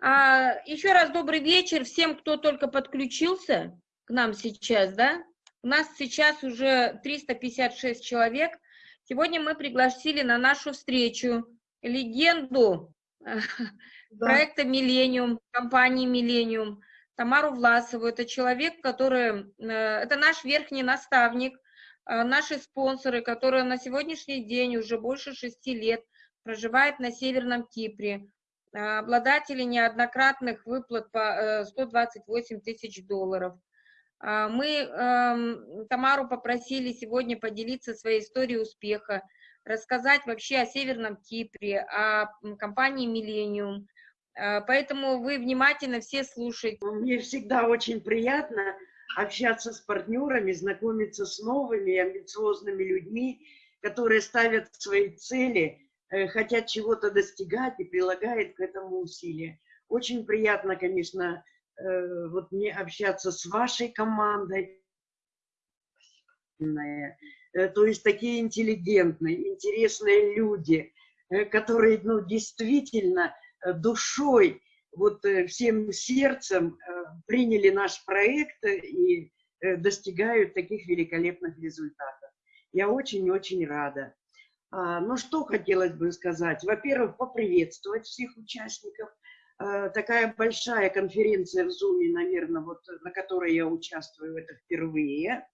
А, еще раз добрый вечер всем, кто только подключился к нам сейчас, да? У нас сейчас уже 356 человек. Сегодня мы пригласили на нашу встречу легенду да. проекта «Миллениум», компании «Миллениум», Тамару Власову. Это человек, который, э, это наш верхний наставник, э, наши спонсоры, которые на сегодняшний день уже больше шести лет проживают на Северном Кипре, э, обладатели неоднократных выплат по 128 тысяч долларов. Мы эм, Тамару попросили сегодня поделиться своей историей успеха, рассказать вообще о Северном Кипре, о компании «Миллениум», Э, поэтому вы внимательно все слушайте. Мне всегда очень приятно общаться с партнерами, знакомиться с новыми амбициозными людьми, которые ставят свои цели, э, хотят чего-то достигать и прилагают к этому усилия. Очень приятно, конечно, э, вот мне общаться с вашей командой. То есть такие интеллигентные, интересные люди, которые ну, действительно Э, душой, вот э, всем сердцем э, приняли наш проект и достигают таких великолепных результатов. Я очень-очень рада. А, ну, что хотелось бы сказать? Во-первых, поприветствовать всех участников. Такая большая конференция в Zoom, наверное, вот, на которой я участвую, это впервые.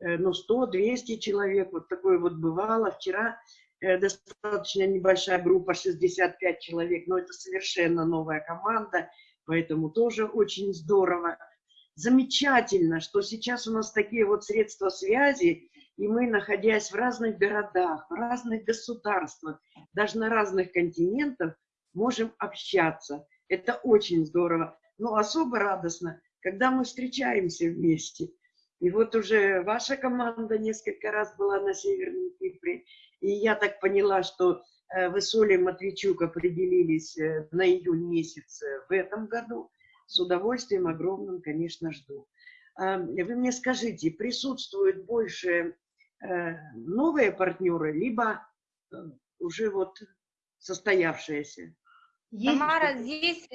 Ну, 100-200 человек, вот такое вот бывало. Вчера Э, достаточно небольшая группа, 65 человек, но это совершенно новая команда, поэтому тоже очень здорово. Замечательно, что сейчас у нас такие вот средства связи, и мы, находясь в разных городах, в разных государствах, даже на разных континентах, можем общаться. Это очень здорово. Но особо радостно, когда мы встречаемся вместе. И вот уже ваша команда несколько раз была на Северном Кипре, и я так поняла, что э, вы с Олей Матвейчук определились э, на июнь месяц в этом году. С удовольствием огромным, конечно, жду. А, вы мне скажите, присутствуют больше новые партнеры, либо уже вот состоявшиеся? Тамара, здесь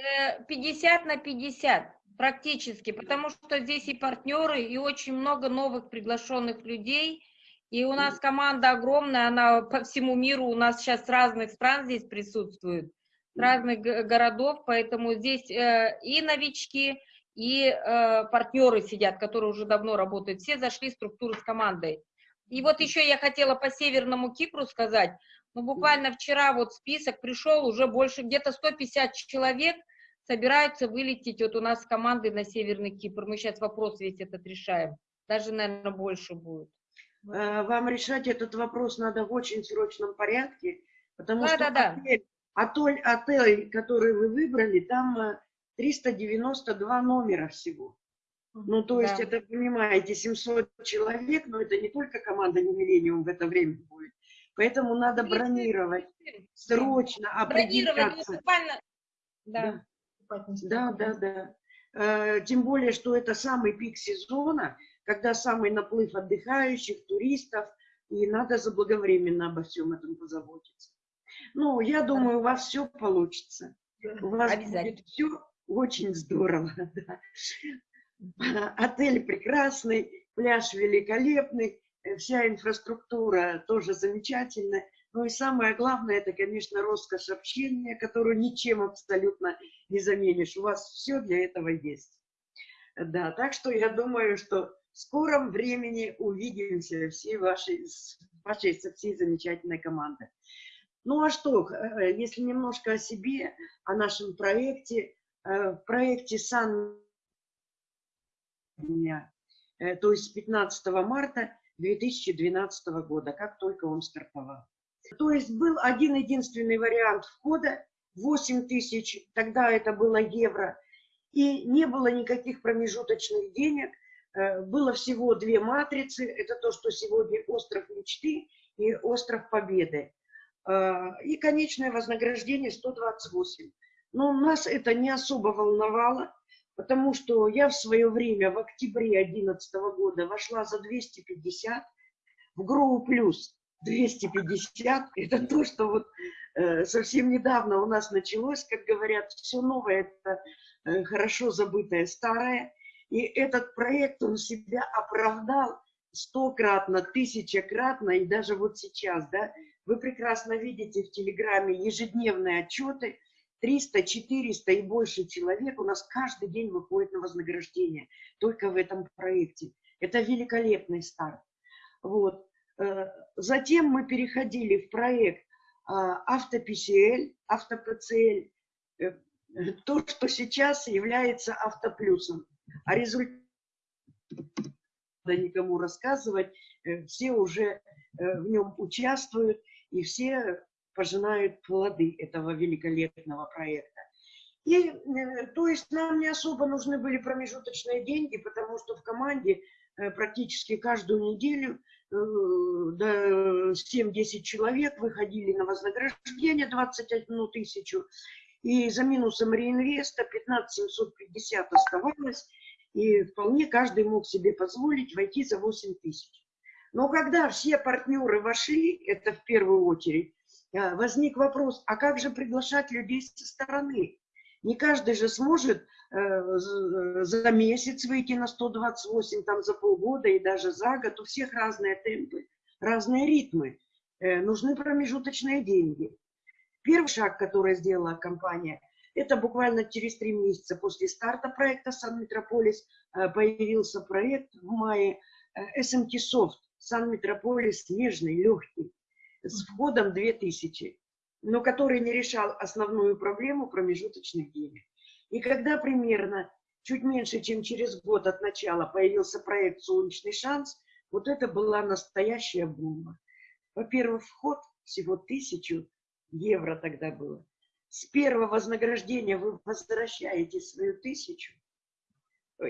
50 на 50 практически, потому что здесь и партнеры, и очень много новых приглашенных людей – и у нас команда огромная, она по всему миру, у нас сейчас с разных стран здесь присутствует, с разных городов, поэтому здесь э, и новички, и э, партнеры сидят, которые уже давно работают. Все зашли в структуру с командой. И вот еще я хотела по Северному Кипру сказать. Ну, буквально вчера вот список пришел, уже больше, где-то 150 человек собираются вылететь вот у нас с командой на Северный Кипр. Мы сейчас вопрос весь этот решаем. Даже, наверное, больше будет. Э, вам решать этот вопрос надо в очень срочном порядке, потому да, что да, отель, отель, отель, который вы выбрали, там 392 э, номера всего. Ну, то есть, да. это, понимаете, 700 человек, но это не только команда «Не Миллениум» в это время будет. Поэтому надо бронировать, срочно бронировать, ну, определяться. Да. да, да, да. Э, тем более, что это самый пик сезона – когда самый наплыв отдыхающих, туристов, и надо заблаговременно обо всем этом позаботиться. Ну, я думаю, у вас все получится. У вас будет все очень здорово. Да. Отель прекрасный, пляж великолепный, вся инфраструктура тоже замечательная. Ну и самое главное, это, конечно, роскошь общения, которую ничем абсолютно не заменишь. У вас все для этого есть. Да, так что я думаю, что в скором времени увидимся всей вашей, вашей со всей замечательной командой. Ну а что, э, если немножко о себе, о нашем проекте, э, в проекте САН, э, то есть с 15 марта 2012 года, как только он стартовал. То есть был один единственный вариант входа, 8 тысяч, тогда это было евро, и не было никаких промежуточных денег, Э, было всего две матрицы. Это то, что сегодня остров мечты и остров победы. Э, и конечное вознаграждение 128. Но нас это не особо волновало, потому что я в свое время, в октябре 2011 года, вошла за 250 в Гроу Плюс. 250, это то, что вот э, совсем недавно у нас началось, как говорят, все новое, это э, хорошо забытое старое. И этот проект, он себя оправдал стократно, тысячекратно, и даже вот сейчас, да, вы прекрасно видите в Телеграме ежедневные отчеты, 300, 400 и больше человек у нас каждый день выходит на вознаграждение только в этом проекте. Это великолепный старт. Вот. Э, затем мы переходили в проект AutoPCL, AutoPCL, то, что сейчас является автоплюсом. А результат никому рассказывать, э, все уже э, в нем участвуют, и все пожинают плоды этого великолепного проекта. И, то есть, нам не особо нужны были промежуточные деньги, потому что в команде практически каждую неделю 7-10 человек выходили на вознаграждение 21 тысячу, и за минусом реинвеста 15 750 оставалось, и вполне каждый мог себе позволить войти за 8 тысяч. Но когда все партнеры вошли, это в первую очередь, э, возник вопрос, а как же приглашать людей со стороны? Не каждый же сможет Э, за месяц выйти на 128, там за полгода и даже за год. У всех разные темпы, разные ритмы. Э, нужны промежуточные деньги. Первый шаг, который сделала компания, это буквально через три месяца после старта проекта «Сан-Метрополис» э, появился проект в мае SMT Soft «Сан-Метрополис» нежный, легкий, с входом 2000, но который не решал основную проблему промежуточных денег. И когда примерно чуть меньше, чем через год от начала появился проект «Солнечный шанс», вот это была настоящая бомба. Во-первых, вход всего тысячу евро тогда было. С первого вознаграждения вы возвращаете свою тысячу.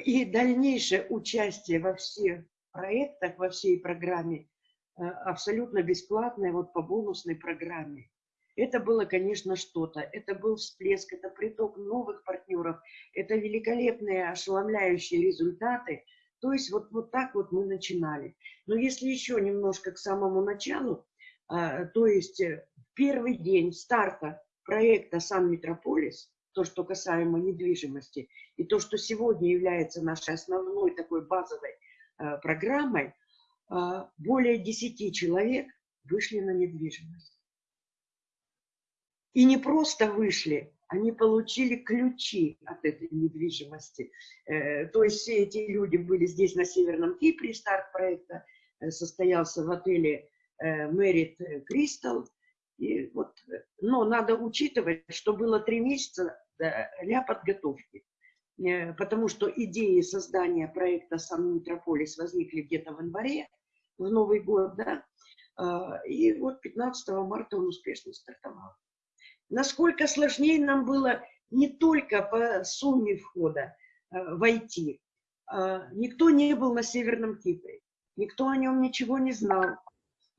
И дальнейшее участие во всех проектах, во всей программе абсолютно бесплатное, вот по бонусной программе. Это было, конечно, что-то. Это был всплеск, это приток новых партнеров, это великолепные, ошеломляющие результаты. То есть вот, вот так вот мы начинали. Но если еще немножко к самому началу, а, то есть э, первый день старта проекта «Сан Метрополис», то, что касаемо недвижимости, и то, что сегодня является нашей основной такой базовой э, программой, э, более 10 человек вышли на недвижимость. И не просто вышли, они получили ключи от этой недвижимости. Э, то есть все эти люди были здесь, на Северном Кипре, старт проекта э, состоялся в отеле Мэрит Кристал. Вот, но надо учитывать, что было три месяца для подготовки. Э, потому что идеи создания проекта «Сан Метрополис» возникли где-то в январе, в Новый год, да, и вот 15 марта он успешно стартовал насколько сложнее нам было не только по сумме входа э, войти. Э, никто не был на Северном Кипре, никто о нем ничего не знал,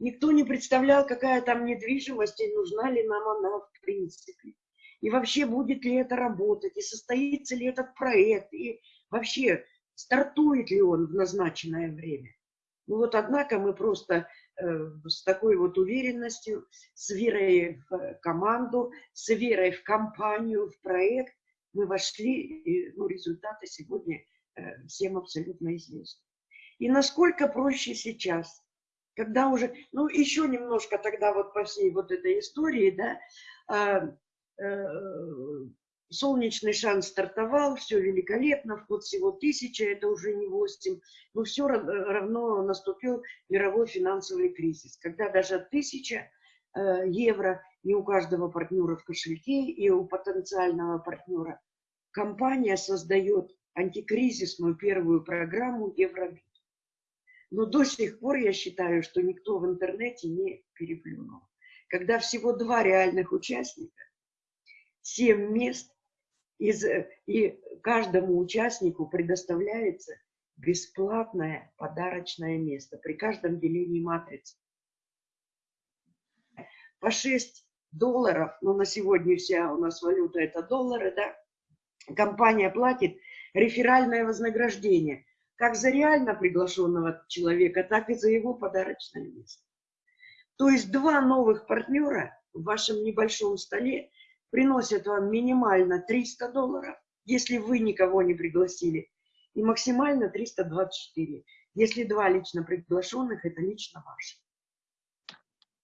никто не представлял, какая там недвижимость и нужна ли нам она в принципе. И вообще, будет ли это работать, и состоится ли этот проект, и вообще, стартует ли он в назначенное время. Ну вот, однако, мы просто Э, с такой вот уверенностью, с верой в команду, с верой в компанию, в проект мы вошли, и ну, результаты сегодня э, всем абсолютно известны. И насколько проще сейчас, когда уже, ну, еще немножко тогда вот по всей вот этой истории, да, э, солнечный шанс стартовал, все великолепно, вход всего тысяча, это уже не 8, но все равно наступил мировой финансовый кризис, когда даже тысяча э, евро не у каждого партнера в кошельке и у потенциального партнера. Компания создает антикризисную первую программу Евробит. Но до сих пор я считаю, что никто в интернете не переплюнул. Когда всего два реальных участника, семь мест, из, э, и каждому участнику предоставляется бесплатное подарочное место при каждом делении матрицы. По 6 долларов, ну на сегодня вся у нас валюта это доллары, да, компания платит реферальное вознаграждение, как за реально приглашенного человека, так и за его подарочное место. То есть два новых партнера в вашем небольшом столе приносят вам минимально 300 долларов, если вы никого не пригласили, и максимально 324. Если два лично приглашенных, это лично ваше.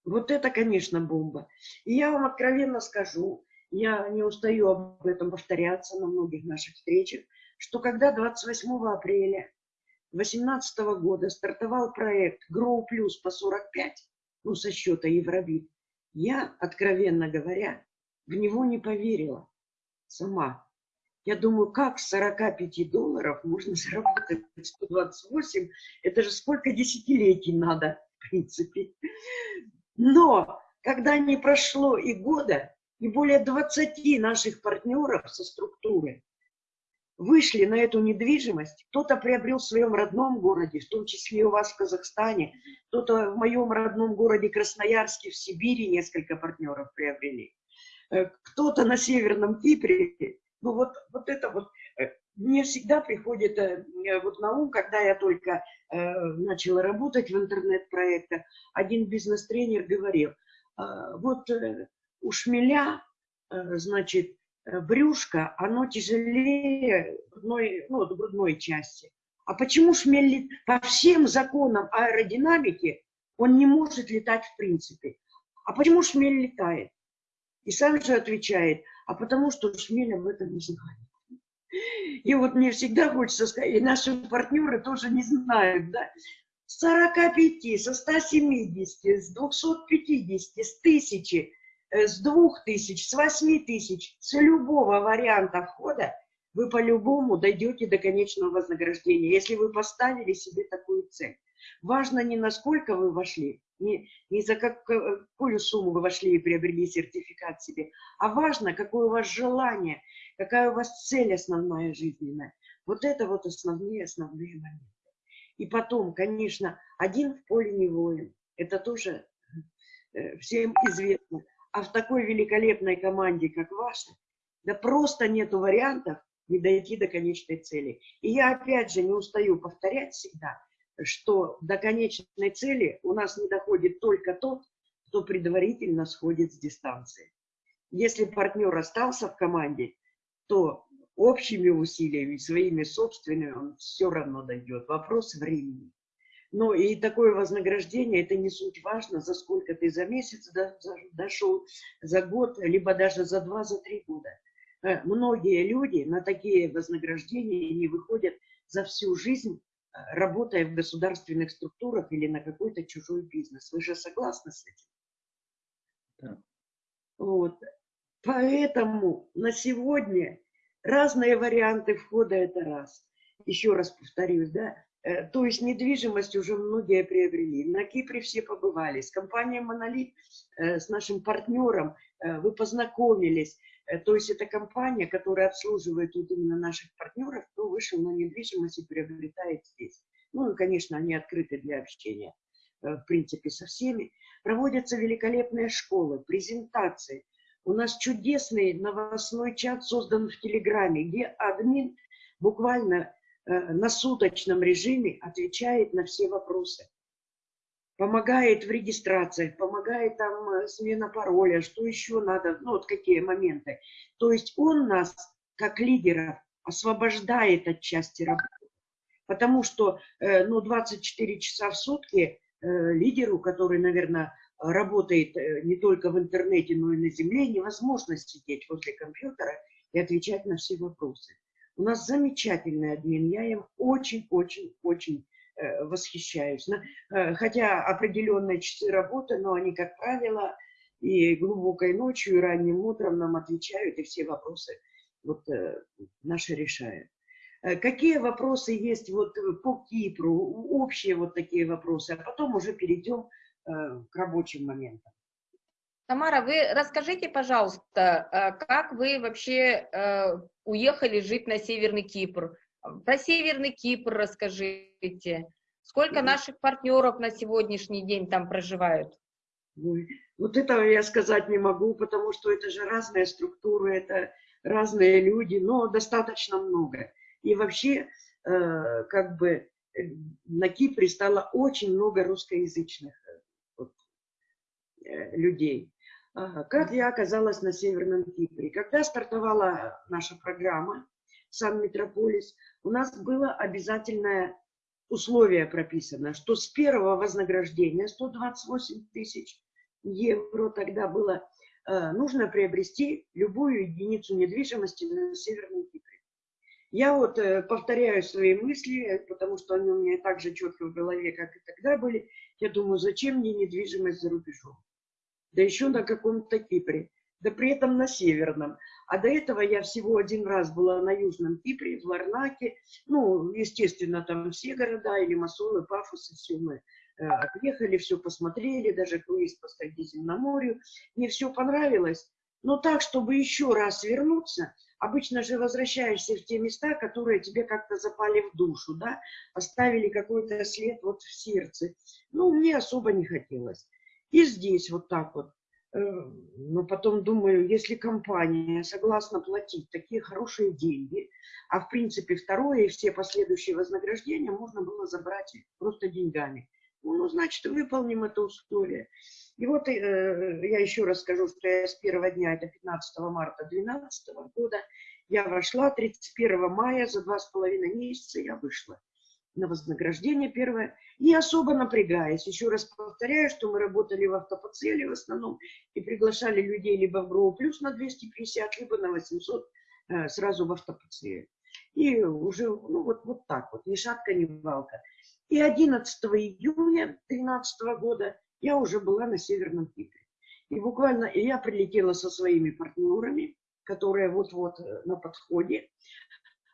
Вот это, конечно, бомба. И я вам откровенно скажу, я не устаю об этом повторяться на многих наших встречах, что когда 28 апреля 2018 года стартовал проект Grow Plus по 45, ну, со счета Евробит, я, откровенно говоря, в него не поверила сама. Я думаю, как с 45 долларов можно заработать 128? Это же сколько десятилетий надо, в принципе. Но когда не прошло и года, и более 20 наших партнеров со структуры вышли на эту недвижимость, кто-то приобрел в своем родном городе, в том числе у вас в Казахстане, кто-то в моем родном городе Красноярске, в Сибири несколько партнеров приобрели, кто-то на Северном Кипре. Ну вот, вот это вот э, мне всегда приходит э, вот на ум, когда я только начала работать в интернет-проектах, один бизнес-тренер говорил, вот у шмеля, значит, Э, брюшко, оно тяжелее грудной, ну, грудной части. А почему шмель по всем законам аэродинамики он не может летать в принципе? А почему шмель летает? И сам же отвечает, а потому что шмель об этом не знает. И вот мне всегда хочется сказать, и наши партнеры тоже не знают, да, с 45, со 170, с 250, с 1000 Э, с двух тысяч, с восьми тысяч, с любого варианта входа вы по-любому дойдете до конечного вознаграждения, если вы поставили себе такую цель. Важно не насколько вы вошли, не, не за какую сумму вы вошли и приобрели сертификат себе, а важно, какое у вас желание, какая у вас цель основная жизненная. Вот это вот основные, основные моменты. И потом, конечно, один в поле не воин. Это тоже э, всем известно. А в такой великолепной команде, как ваша, да просто нету вариантов не дойти до конечной цели. И я опять же не устаю повторять всегда, что до конечной цели у нас не доходит только тот, кто предварительно сходит с дистанции. Если партнер остался в команде, то общими усилиями, своими собственными, он все равно дойдет. Вопрос времени. Но и такое вознаграждение, это не суть важно, за сколько ты за месяц дошел, за год, либо даже за два, за три года. Э, многие люди на такие вознаграждения не выходят за всю жизнь, работая в государственных структурах или на какой-то чужой бизнес. Вы же согласны с этим? Да. Вот. Поэтому на сегодня разные варианты входа – это раз. Еще раз повторюсь, да, Э, то есть недвижимость уже многие приобрели. На Кипре все побывали. С компанией «Монолит», э, с нашим партнером э, вы познакомились. То есть это компания, которая обслуживает вот именно наших партнеров, кто вышел на недвижимость и приобретает здесь. Ну и, конечно, они открыты для общения, в принципе, со всеми. Проводятся великолепные школы, презентации. У нас чудесный новостной чат создан в Телеграме, где админ буквально Э, на суточном режиме отвечает на все вопросы. Помогает в регистрациях, помогает там э, смена пароля, что еще надо, ну вот какие моменты. То есть он нас, как лидеров, освобождает от части работы. Потому что э, ну, 24 часа в сутки лидеру, который, наверное, работает не только в интернете, но и на земле, невозможно сидеть возле компьютера и отвечать на все вопросы. У нас замечательный админ, я им очень-очень-очень э, восхищаюсь. Э, хотя определенные часы работы, но они, как правило, и глубокой ночью, и ранним утром нам отвечают, и все вопросы вот, э, наши решают. Какие вопросы есть вот по Кипру, общие вот такие вопросы, а потом уже перейдем к рабочим моментам. Тамара, вы расскажите, пожалуйста, э, как вы вообще э, уехали жить на Северный Кипр? Про Северный Кипр расскажите. Сколько наших партнеров на сегодняшний день там проживают? Ой, вот этого я сказать не могу, потому что это же разные структуры, это разные люди, но достаточно много. И вообще, э, как бы, на Кипре стало очень много русскоязычных э, людей. Как я оказалась на Северном Кипре? Когда стартовала наша программа «Сан Метрополис», у нас было обязательное условие прописано, что с первого вознаграждения 128 тысяч евро тогда было э, нужно приобрести любую единицу недвижимости на Северном Кипре. Я вот э, повторяю свои мысли, потому что они у меня так же четко в голове, как и тогда были. Я думаю, зачем мне недвижимость за рубежом? Да еще на каком-то Кипре. Да при этом на Северном. А до этого я всего один раз была на Южном Кипре, в Ларнаке. Ну, естественно, там все города, и Лимассол, и Пафос, и все мы э, отъехали, все посмотрели, даже круиз по Средиземноморью. Мне все понравилось. Но так, чтобы еще раз вернуться, обычно же возвращаешься в те места, которые тебе как-то запали в душу, да, оставили какой-то след вот в сердце. Ну, мне особо не хотелось. И здесь вот так вот. Э, но потом думаю, если компания согласна платить такие хорошие деньги, а в принципе второе и все последующие вознаграждения можно было забрать просто деньгами. Ну значит, выполним это условие. И вот э, я еще раз скажу, что я с первого дня, это 15 марта 2012 года, я вошла, 31 мая, за два с половиной месяца я вышла на вознаграждение первое, не особо напрягаясь. Еще раз повторяю, что мы работали в автопоцеле в основном и приглашали людей либо в ГРО плюс на 250, либо на 800 э, сразу в автопоцеле. И уже, ну вот, вот так вот, ни шатка, ни валка. И 11 июня 2013 года я уже была на Северном Кипре. И буквально и я прилетела со своими партнерами, которые вот-вот э, на подходе.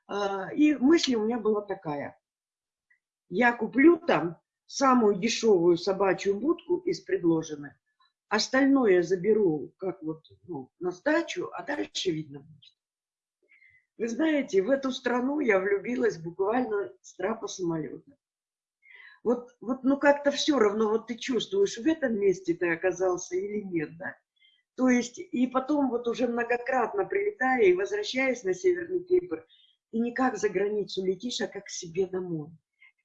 А, и мысль у меня была такая. Я куплю там самую дешевую собачью будку из предложенных, остальное заберу как вот ну, на сдачу, а дальше видно будет. Вы знаете, в эту страну я влюбилась буквально с трапа самолета вот, вот ну как-то все равно, вот ты чувствуешь, в этом месте ты оказался или нет, да. То есть, и потом вот уже многократно прилетая и возвращаясь на Северный Кипр, ты не как за границу летишь, а как к себе домой.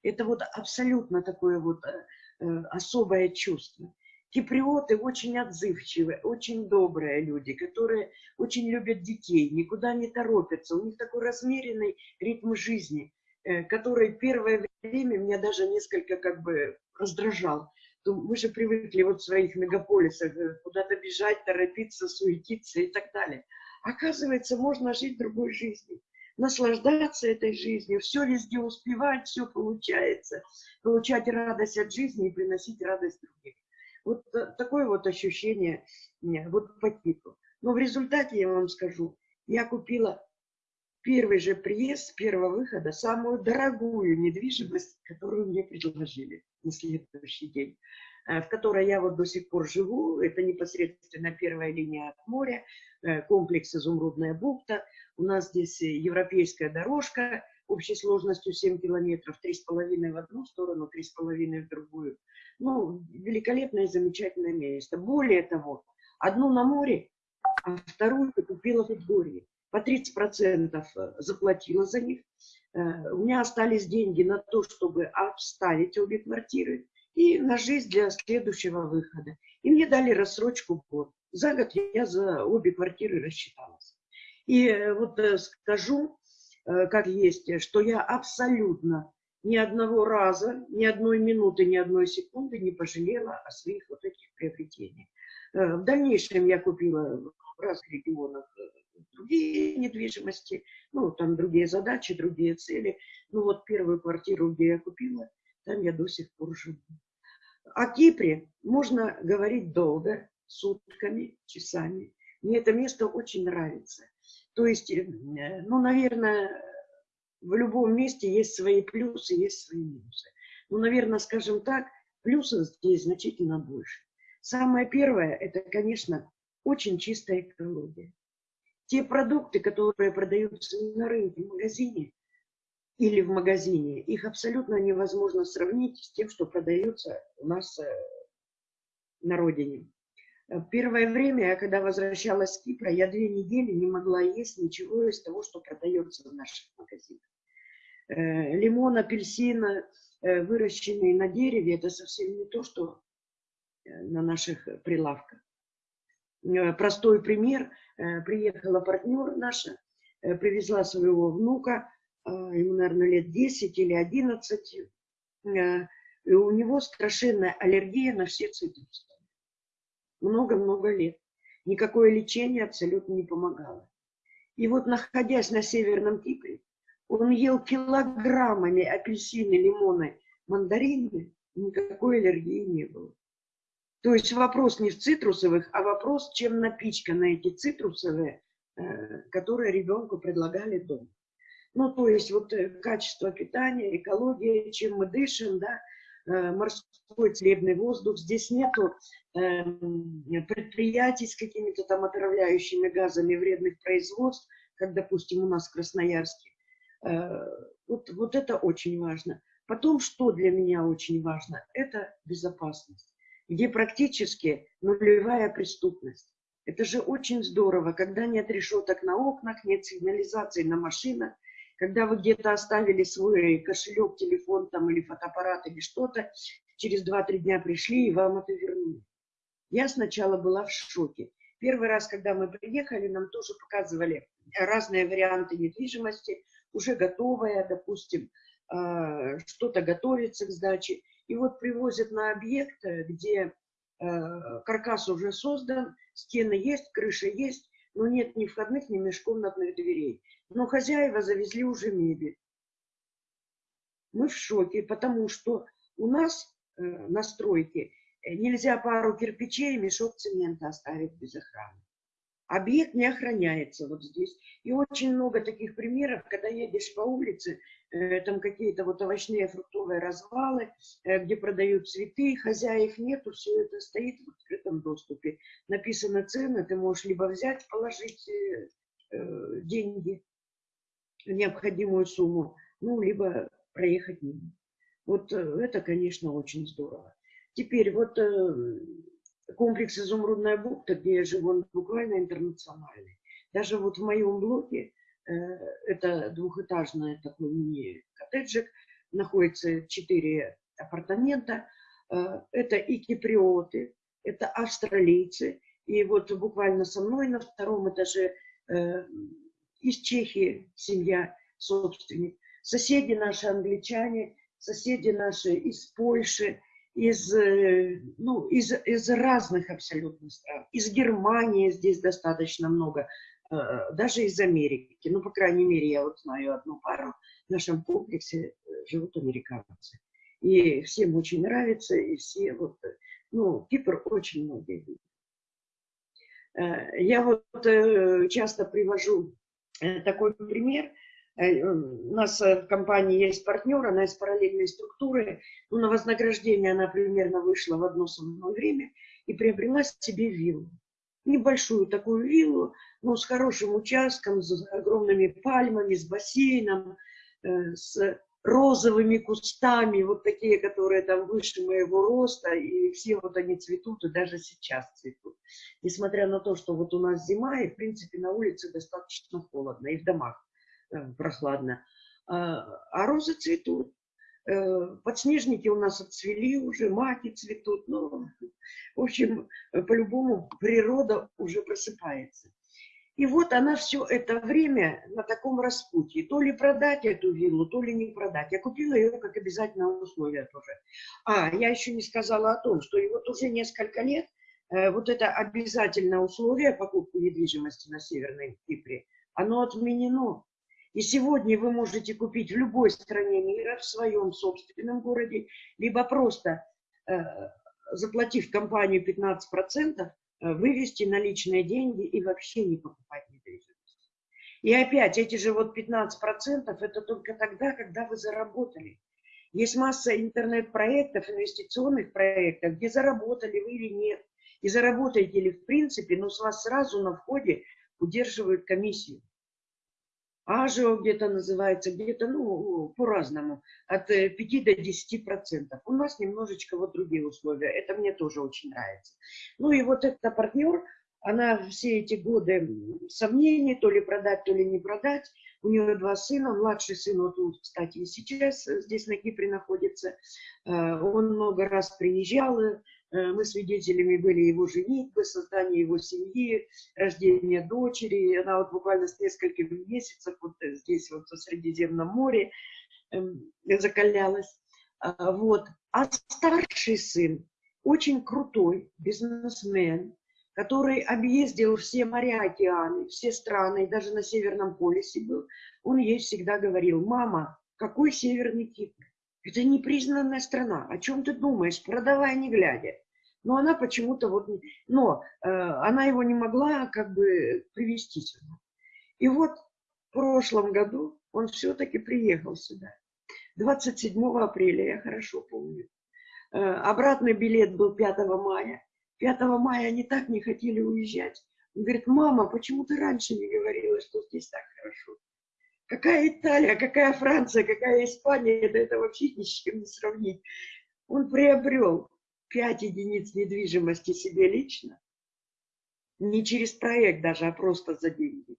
Это вот абсолютно такое вот э, э особое чувство. Киприоты очень отзывчивые, очень добрые люди, которые очень любят детей, никуда не торопятся. У них такой размеренный ритм жизни. Э, который первое время меня даже несколько как бы раздражал. Мы же привыкли вот в своих мегаполисах куда-то бежать, торопиться, суетиться и так далее. Оказывается, можно жить другой жизнью, наслаждаться этой жизнью, все везде успевать, все получается, получать радость от жизни и приносить радость другим. Вот э, такое вот ощущение вот по типу. Но в результате, я вам скажу, я купила первый же приезд первого выхода самую дорогую недвижимость, которую мне предложили на следующий день, э, в которой я вот до сих пор живу. Это непосредственно первая линия от моря, э, комплекс «Изумрудная бухта». У нас здесь европейская дорожка общей сложностью 7 километров, 3,5 в одну сторону, 3,5 в другую. Ну, великолепное, замечательное место. Более того, одну на море, а вторую купила в Подгорье по 30% э, заплатила за них. Э, у меня остались деньги на то, чтобы обставить обе квартиры и на жизнь для следующего выхода. И мне дали рассрочку год. За год я за обе квартиры рассчиталась. И э, вот скажу, как есть, что я абсолютно ни одного раза, ни одной минуты, ни одной секунды не пожалела о своих вот этих приобретениях. В дальнейшем я купила в разных регионах другие недвижимости, ну, там другие задачи, другие цели. Ну, вот первую квартиру, где я купила, там я до сих пор живу. О Кипре можно говорить долго, сутками, часами. Мне это место очень нравится. То есть, э, ну, наверное, в любом месте есть свои плюсы, есть свои минусы. Ну, наверное, скажем так, плюсов здесь значительно больше. Самое первое, это, конечно, очень чистая экология те продукты, которые продаются на рынке, в магазине или в магазине, их абсолютно невозможно сравнить с тем, что продается у нас э, на родине. Э, первое время, когда возвращалась с Кипра, я две недели не могла есть ничего из того, что продается в наших магазинах. Э, лимон, апельсин, выращенные на дереве, это совсем не то, что на наших прилавках. Простой пример. Приехала партнер наша, привезла своего внука, ему, наверное, лет 10 или 11, и у него страшенная аллергия на все цитрусы. Много-много лет. Никакое лечение абсолютно не помогало. И вот, находясь на Северном Кипре, он ел килограммами апельсины, лимоны, мандарины, никакой аллергии не было. То есть вопрос не в цитрусовых, а вопрос, чем напичканы эти цитрусовые, э, которые ребенку предлагали дома. Ну, то есть вот э, качество питания, экология, чем мы дышим, да, морской целебный воздух, здесь нету э, предприятий с какими-то там отравляющими газами вредных производств, как, допустим, у нас в Красноярске. Э, вот, вот это очень важно. Потом, что для меня очень важно, это безопасность, где практически нулевая преступность. Это же очень здорово, когда нет решеток на окнах, нет сигнализации на машинах, когда вы где-то оставили свой кошелек, телефон там или фотоаппарат или что-то, через 2-3 дня пришли и вам это вернули. Я сначала была в шоке. Первый раз, когда мы приехали, нам тоже показывали разные варианты недвижимости, уже готовая, допустим, а, что-то готовится к сдаче. И вот привозят на объект, где а, каркас уже создан, стены есть, крыша есть, но нет ни входных, ни межкомнатных дверей. Но хозяева завезли уже мебель. Мы в шоке, потому что у нас э, на стройке э, нельзя пару кирпичей и мешок цемента оставить без охраны. Объект не охраняется вот здесь. И очень много таких примеров, когда едешь по улице, э, там какие-то вот овощные, фруктовые развалы, э, где продают цветы, хозяев нету, все это стоит в открытом доступе. Написаны цены, ты можешь либо взять, положить э, э деньги, необходимую сумму, ну, либо проехать мимо. Вот э, это, конечно, очень здорово. Теперь вот э, комплекс «Изумрудная бухта», где я живу, он буквально интернациональный. Даже вот в моем блоке, э, это двухэтажный такой мини-коттеджик, находится четыре апартамента. Это и киприоты, это австралийцы. И вот буквально со мной на втором этаже из Чехии семья, собственник. Соседи наши англичане, соседи наши из Польши, из, э, ну, из, из разных абсолютно стран. Из Германии здесь достаточно много, э, даже из Америки. Ну, по крайней мере, я вот знаю одну пару. В нашем комплексе э, живут американцы. И всем очень нравится, и все вот, ну, Кипр очень многие. Я вот часто привожу такой пример. Э, у нас в компании есть партнер, она из параллельной структуры. Ну, на вознаграждение она примерно вышла в одно самое время и приобрела себе виллу. Небольшую такую виллу, но с хорошим участком, с огромными пальмами, с бассейном, э, с розовыми кустами, вот такие, которые там выше моего роста, и все вот они цветут, и даже сейчас цветут. Несмотря на то, что вот у нас зима, и, в принципе, на улице достаточно холодно, и в домах э, прохладно. А, а розы цветут. Э, подснежники у нас отцвели уже, маки цветут. Ну, в общем, по-любому природа уже просыпается. И вот она все это время на таком распутье. То ли продать эту виллу, то ли не продать. Я купила ее как обязательное условие тоже. А, я еще не сказала о том, что и вот уже несколько лет э, вот это обязательное условие покупки недвижимости на Северной Кипре, оно отменено. И сегодня вы можете купить в любой стране мира, в своем собственном городе, либо просто э, заплатив компанию 15%, Э, вывести наличные деньги и вообще не покупать недвижимость. И опять, эти же вот 15% это только тогда, когда вы заработали. Есть масса интернет-проектов, инвестиционных проектов, где заработали вы или нет. И заработаете ли в принципе, но с вас сразу на входе удерживают комиссию. Ажио где-то называется, где-то, ну, по-разному, от 5 э, до 10 процентов. У нас немножечко вот другие условия, это мне тоже очень нравится. Ну и вот эта партнер, она все эти годы сомнений, то ли продать, то ли не продать. У нее два сына, младший сын, вот он, кстати, и сейчас здесь на Кипре находится. Э, он много раз приезжал, Э, мы свидетелями были его женитьбы, создания его семьи, рождения дочери. Она вот буквально с нескольких месяцев вот здесь вот в Средиземном море эм, закалялась. А, вот. А старший сын очень крутой бизнесмен, который объездил все моря, океаны, все страны, даже на Северном полюсе был. Он ей всегда говорил, мама, какой Северный Кипр? Это непризнанная страна. О чем ты думаешь? Продавай, не глядя. Но она почему-то вот... Но э, она его не могла как бы привести сюда. И вот в прошлом году он все-таки приехал сюда. 27 апреля, я хорошо помню. Э, обратный билет был 5 мая. 5 мая они так не хотели уезжать. Он говорит, мама, почему ты раньше не говорила, что здесь так хорошо? Какая Италия, какая Франция, какая Испания, это, это вообще ни с чем не сравнить. Он приобрел 5 единиц недвижимости себе лично, не через проект даже, а просто за деньги.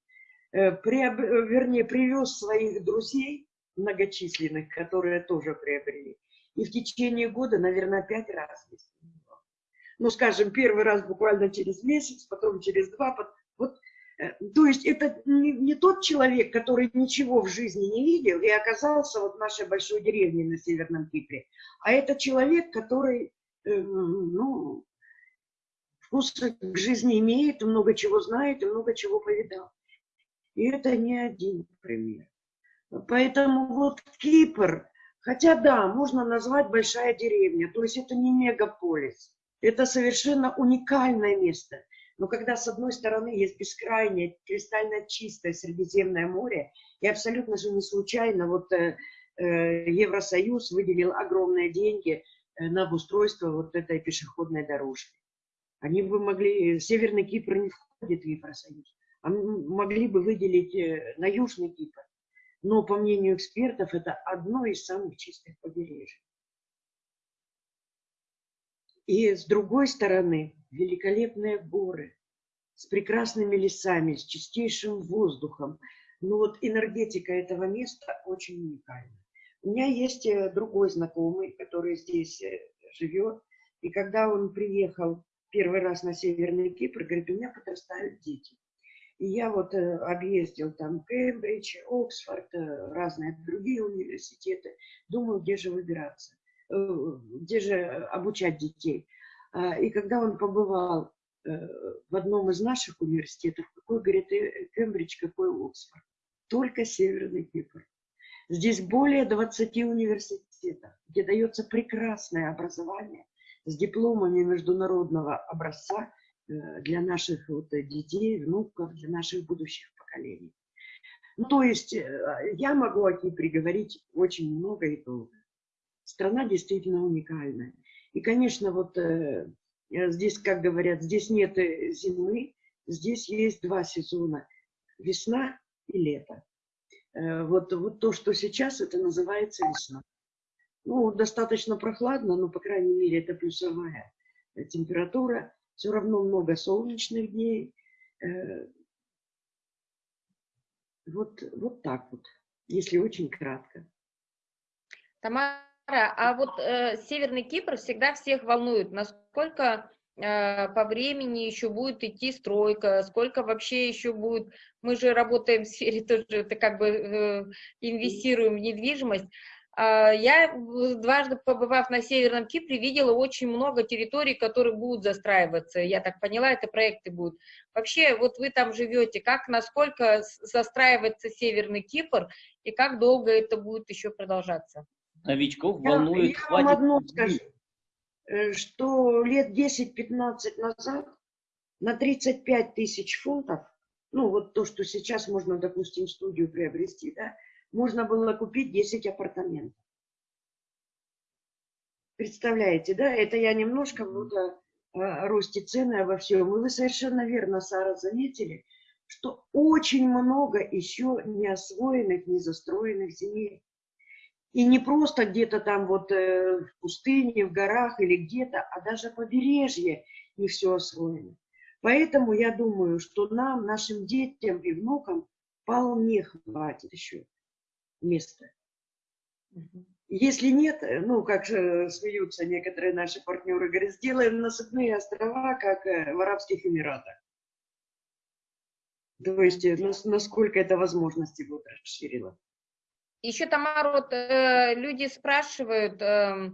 Э, приоб... Вернее, привез своих друзей многочисленных, которые тоже приобрели. И в течение года, наверное, пять раз. Ну, скажем, первый раз буквально через месяц, потом через два. Вот Э, то есть это не, не тот человек, который ничего в жизни не видел и оказался вот в нашей большой деревне на Северном Кипре, а это человек, который, э, ну, вкус к жизни имеет, много чего знает и много чего повидал. И это не один пример. Поэтому вот Кипр, хотя да, можно назвать большая деревня, то есть это не мегаполис, это совершенно уникальное место – но когда с одной стороны есть бескрайнее, кристально чистое Средиземное море, и абсолютно же не случайно вот э, э, Евросоюз выделил огромные деньги э, на обустройство вот этой пешеходной дорожки. Они бы могли, Северный Кипр не входит в Евросоюз, а могли бы выделить э, на Южный Кипр. Но, по мнению экспертов, это одно из самых чистых побережий. И с другой стороны, великолепные горы с прекрасными лесами, с чистейшим воздухом. Ну вот энергетика этого места очень уникальна. У меня есть э, другой знакомый, который здесь э, живет, и когда он приехал первый раз на Северный Кипр, говорит, у меня подрастают дети. И я вот э, объездил там Кембридж, Оксфорд, разные другие университеты. Думаю, где же выбираться, где же обучать детей. А, и когда он побывал в одном из наших университетов, какой, говорит, Кембридж, какой Оксфорд, только Северный Кипр. Здесь более 20 университетов, где дается прекрасное образование с дипломами международного образца э, для наших вот детей, внуков, для наших будущих поколений. Ну, то есть я могу о Кипре говорить очень много и долго. Страна действительно уникальная. И, конечно, вот э, э, здесь, как говорят, здесь нет э, зимы, здесь есть два сезона, весна и лето. Э, вот, вот то, что сейчас, это называется весна. Ну, достаточно прохладно, но, по крайней мере, это плюсовая температура. Все равно много солнечных дней. Э, вот, вот так вот, если очень кратко. Тамара, а вот э, Северный Кипр всегда всех волнует, насколько э, по времени еще будет идти стройка, сколько вообще еще будет, мы же работаем в сфере тоже, это как бы э, инвестируем в недвижимость, э, я, дважды побывав на Северном Кипре, видела очень много территорий, которые будут застраиваться. Я так поняла, это проекты будут. Вообще, вот вы там живете, как, насколько застраивается Северный Кипр и как долго это будет еще продолжаться? новичков волнует, я, я вам одно скажу, что лет 10-15 назад на 35 тысяч фунтов, ну вот то, что сейчас можно, допустим, студию приобрести, да, можно было купить 10 апартаментов. Представляете, да, это я немножко вот о, росте цены, обо всем. И вы совершенно верно, Сара, заметили, что очень много еще не освоенных, не застроенных земель. И не просто где-то там вот э, в пустыне, в горах или где-то, а даже побережье не все освоено. Поэтому я думаю, что нам, нашим детям и внукам вполне хватит еще места. Если нет, ну, как же смеются некоторые наши партнеры, говорят, сделаем насыпные острова, как в Арабских Эмиратах. То есть, насколько это возможности будет расширило. Еще, Тамара, вот э, люди спрашивают, э,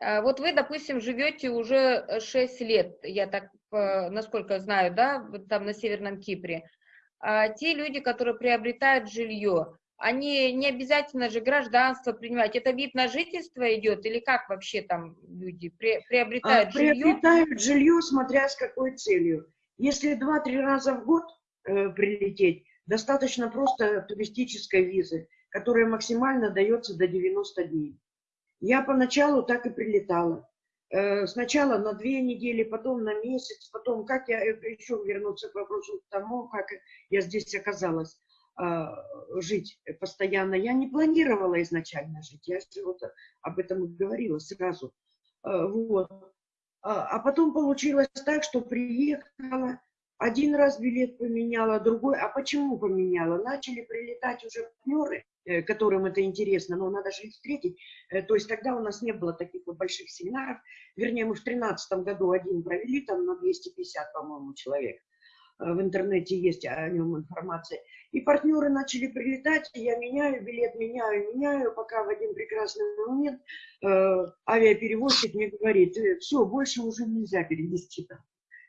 э, вот вы, допустим, живете уже 6 лет, я так, э, насколько знаю, да, там на Северном Кипре. А те люди, которые приобретают жилье, они не обязательно же гражданство принимать. Это вид на жительство идет или как вообще там люди при, приобретают а, жилье? Приобретают жилье, смотря с какой целью. Если два-три раза в год э, прилететь, достаточно просто туристической визы которая максимально дается до 90 дней. Я поначалу так и прилетала. Э, сначала на две недели, потом на месяц, потом как я э, еще вернуться к вопросу тому, как я здесь оказалась а, жить постоянно. Я не планировала изначально жить, я же вот об этом говорила сразу. Э, вот. А, а потом получилось так, что приехала, один раз билет поменяла, другой. А почему поменяла? Начали прилетать уже партнеры, Э, которым это интересно, но надо же их встретить. Э, то есть тогда у нас не было таких вот больших семинаров. Вернее, мы в 2013 году один провели, там на 250, по-моему, человек. Э, в интернете есть о нем информация. И партнеры начали прилетать, я меняю билет, меняю, меняю, пока в один прекрасный момент э, авиаперевозчик мне говорит, все, больше уже нельзя перенести там.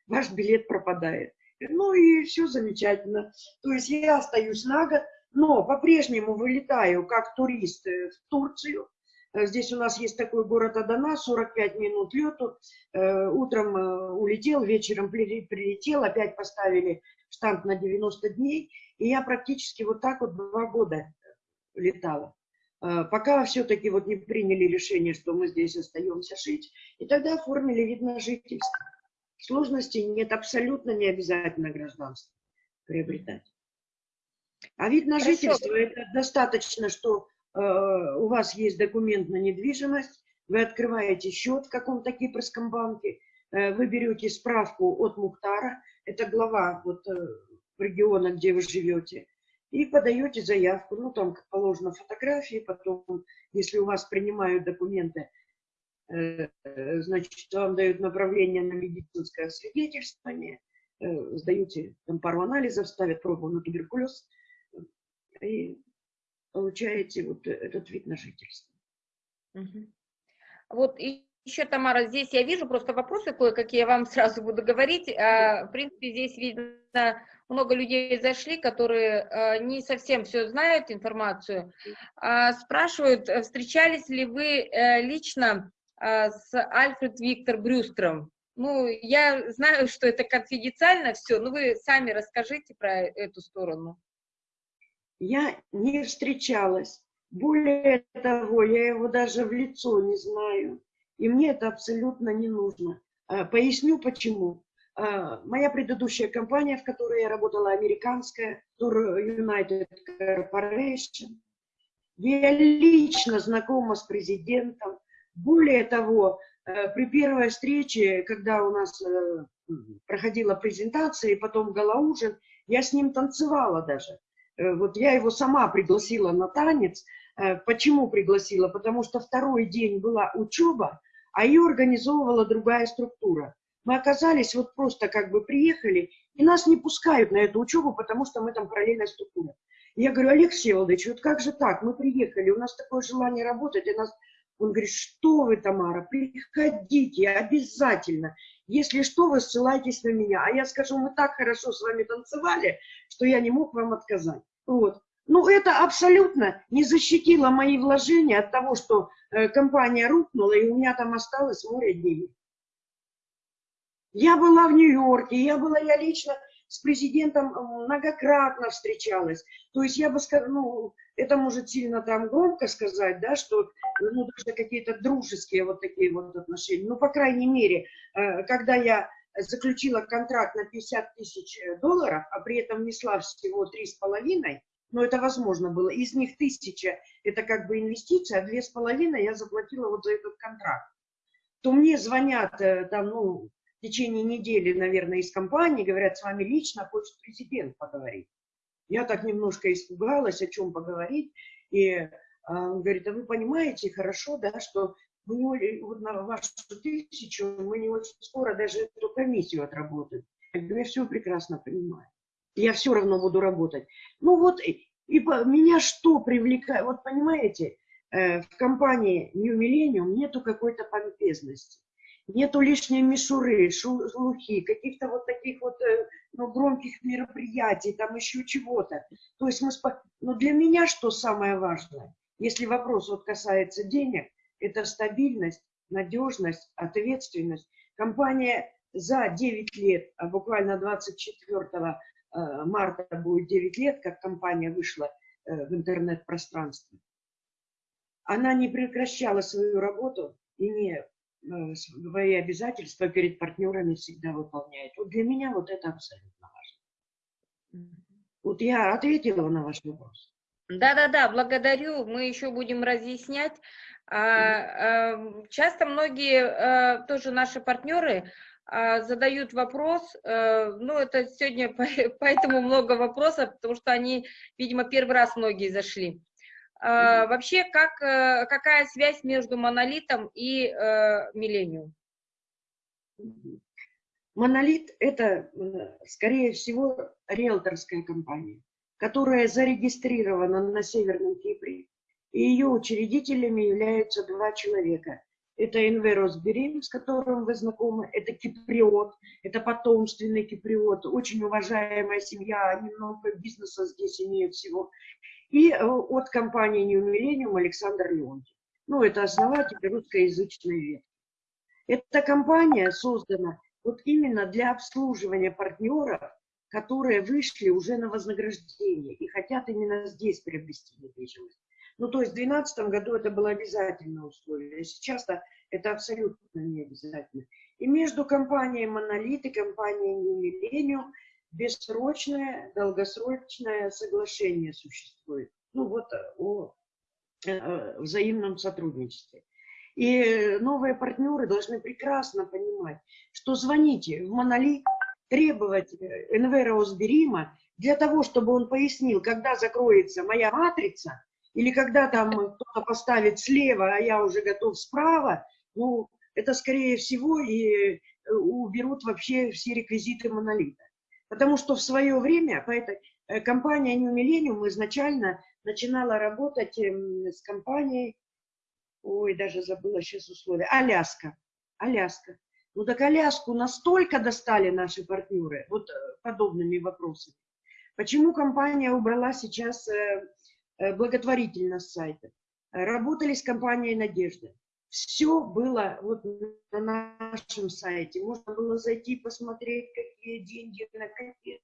Ваш билет пропадает. Ну и все замечательно. То есть я остаюсь на год, но по-прежнему вылетаю как турист э, в Турцию. Э, здесь у нас есть такой город Адана, 45 минут лету. Э, утром улетел, вечером прилетел, опять поставили штамп на 90 дней. И я практически вот так вот два года летала. Пока все-таки вот не приняли решение, что мы здесь остаемся жить. И тогда оформили вид на жительство. Сложностей нет, абсолютно не обязательно гражданство приобретать. А вид на Хорошо. жительство – это достаточно, что э, у вас есть документ на недвижимость, вы открываете счет в каком-то кипрском банке, э, вы берете справку от Мухтара, это глава вот, э, региона, где вы живете, и подаете заявку. Ну, там, как положено, фотографии, потом, если у вас принимают документы, э, значит, вам дают направление на медицинское освидетельствование, э, сдаете там пару анализов, ставят пробу на туберкулез – и получаете вот этот вид на жительство. Угу. Вот и еще, Тамара, здесь я вижу просто вопросы кое-какие, я вам сразу буду говорить. А, в принципе, здесь видно, много людей зашли, которые а, не совсем все знают, информацию. А, спрашивают, встречались ли вы э, лично с Альфред Виктор Брюстером? Ну, я знаю, что это конфиденциально все, но вы сами расскажите про эту сторону я не встречалась. Более того, я его даже в лицо не знаю. И мне это абсолютно не нужно. А, поясню почему. А, моя предыдущая компания, в которой я работала, американская, Tour United Corporation, я лично знакома с президентом. Более того, э, при первой встрече, когда у нас э, проходила презентация и потом галаужин, я с ним танцевала даже. Э, вот я его сама пригласила на танец. Э, почему пригласила? Потому что второй день была учеба, а ее организовывала другая структура. Мы оказались, вот просто как бы приехали, и нас не пускают на эту учебу, потому что мы там параллельная структура. я говорю, Олег Всеволодович, вот как же так? Мы приехали, у нас такое желание работать, и нас... Он говорит, что вы, Тамара, приходите обязательно. Если что, вы ссылайтесь на меня. А я скажу, мы так хорошо с вами танцевали, что я не мог вам отказать. Вот. Ну, это абсолютно не защитило мои вложения от того, что э, компания рухнула, и у меня там осталось море денег. Я была в Нью-Йорке, я была, я лично с президентом многократно встречалась. То есть я бы сказала, ну, это может сильно там громко сказать, да, что, ну, даже какие-то дружеские вот такие вот отношения. Ну, по крайней мере, э, когда я заключила контракт на 50 тысяч э, долларов, а при этом несла всего 3,5, но это возможно было. Из них тысяча – это как бы инвестиция, а две с половиной я заплатила вот за этот контракт. То мне звонят э, там, ну, в течение недели, наверное, из компании, говорят, с вами лично хочет президент поговорить. Я так немножко испугалась, о чем поговорить. И А он говорит, а вы понимаете хорошо, да, что мы вот на вашу тысячу мы не очень скоро даже эту комиссию отработаем. Я говорю, я все прекрасно понимаю. Я все равно буду работать. Ну вот, и, и по, меня что привлекает? Вот понимаете, э, в компании New Millennium нету какой-то помпезности нету лишней мишуры, шелухи, каких-то вот таких вот э, ну, громких мероприятий, там еще чего-то. То есть мы... Спо... Но для меня что самое важное, если вопрос вот касается денег, это стабильность, надежность, ответственность. Компания за 9 лет, а буквально 24 э, марта будет 9 лет, как компания вышла э, в интернет-пространство, она не прекращала свою работу и не свои обязательства перед партнерами всегда выполняет. Вот для меня вот это абсолютно важно. Вот я ответила на ваш вопрос. Да-да-да, благодарю. Мы еще будем разъяснять. А, а, часто многие а, тоже наши партнеры а, задают вопрос, ну это сегодня поэтому много вопросов, потому что они, видимо, первый раз многие зашли. А, вообще, как, э, какая связь между монолитом и э, миллениум? Монолит – это, э, скорее всего, риэлторская компания, которая зарегистрирована на Северном Кипре, и ее учредителями являются два человека. Это Инверос Берим, с которым вы знакомы, это киприот, это потомственный киприот, очень уважаемая семья, они много бизнеса здесь имеют всего и э, от компании New Millennium Александр Леонтьев. Ну, это основатель русскоязычной ветки. Эта компания создана вот именно для обслуживания партнеров, которые вышли уже на вознаграждение и хотят именно здесь приобрести недвижимость. Ну, то есть в 2012 году это было обязательное условие, а сейчас -то это абсолютно не обязательно. И между компанией «Монолит» и компанией Millennium бессрочное, долгосрочное соглашение существует. Ну вот э, о э, взаимном сотрудничестве. И новые партнеры должны прекрасно понимать, что звоните в Монолит, требовать э, Энвера Осберима для того, чтобы он пояснил, когда закроется моя матрица, или когда там кто-то поставит слева, а я уже готов справа, ну, это скорее всего и уберут вообще все реквизиты монолита. Потому что в свое время по этой, э, компания New Millennium изначально начинала работать эм, с компанией, ой, даже забыла сейчас условия, Аляска. Аляска. Ну так Аляску настолько достали наши партнеры вот э, подобными вопросами. Почему компания убрала сейчас э, благотворительность сайта? Работали с компанией «Надежда». Все было вот на нашем сайте. Можно было зайти посмотреть, какие деньги, на какие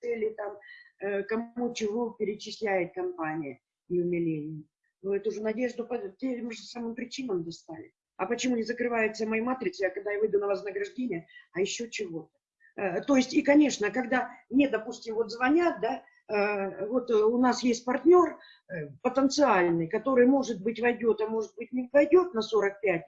цели там, э, кому чего перечисляет компания умиление. Но эту же надежду по тем же самым причинам достали. А почему не закрывается моя матрица, а когда я выйду на вознаграждение, а еще чего-то? Э, то есть, и, конечно, когда мне, допустим, вот звонят, да, вот э, у нас есть партнер э, потенциальный, который, может быть, войдет, а может быть, не войдет на 45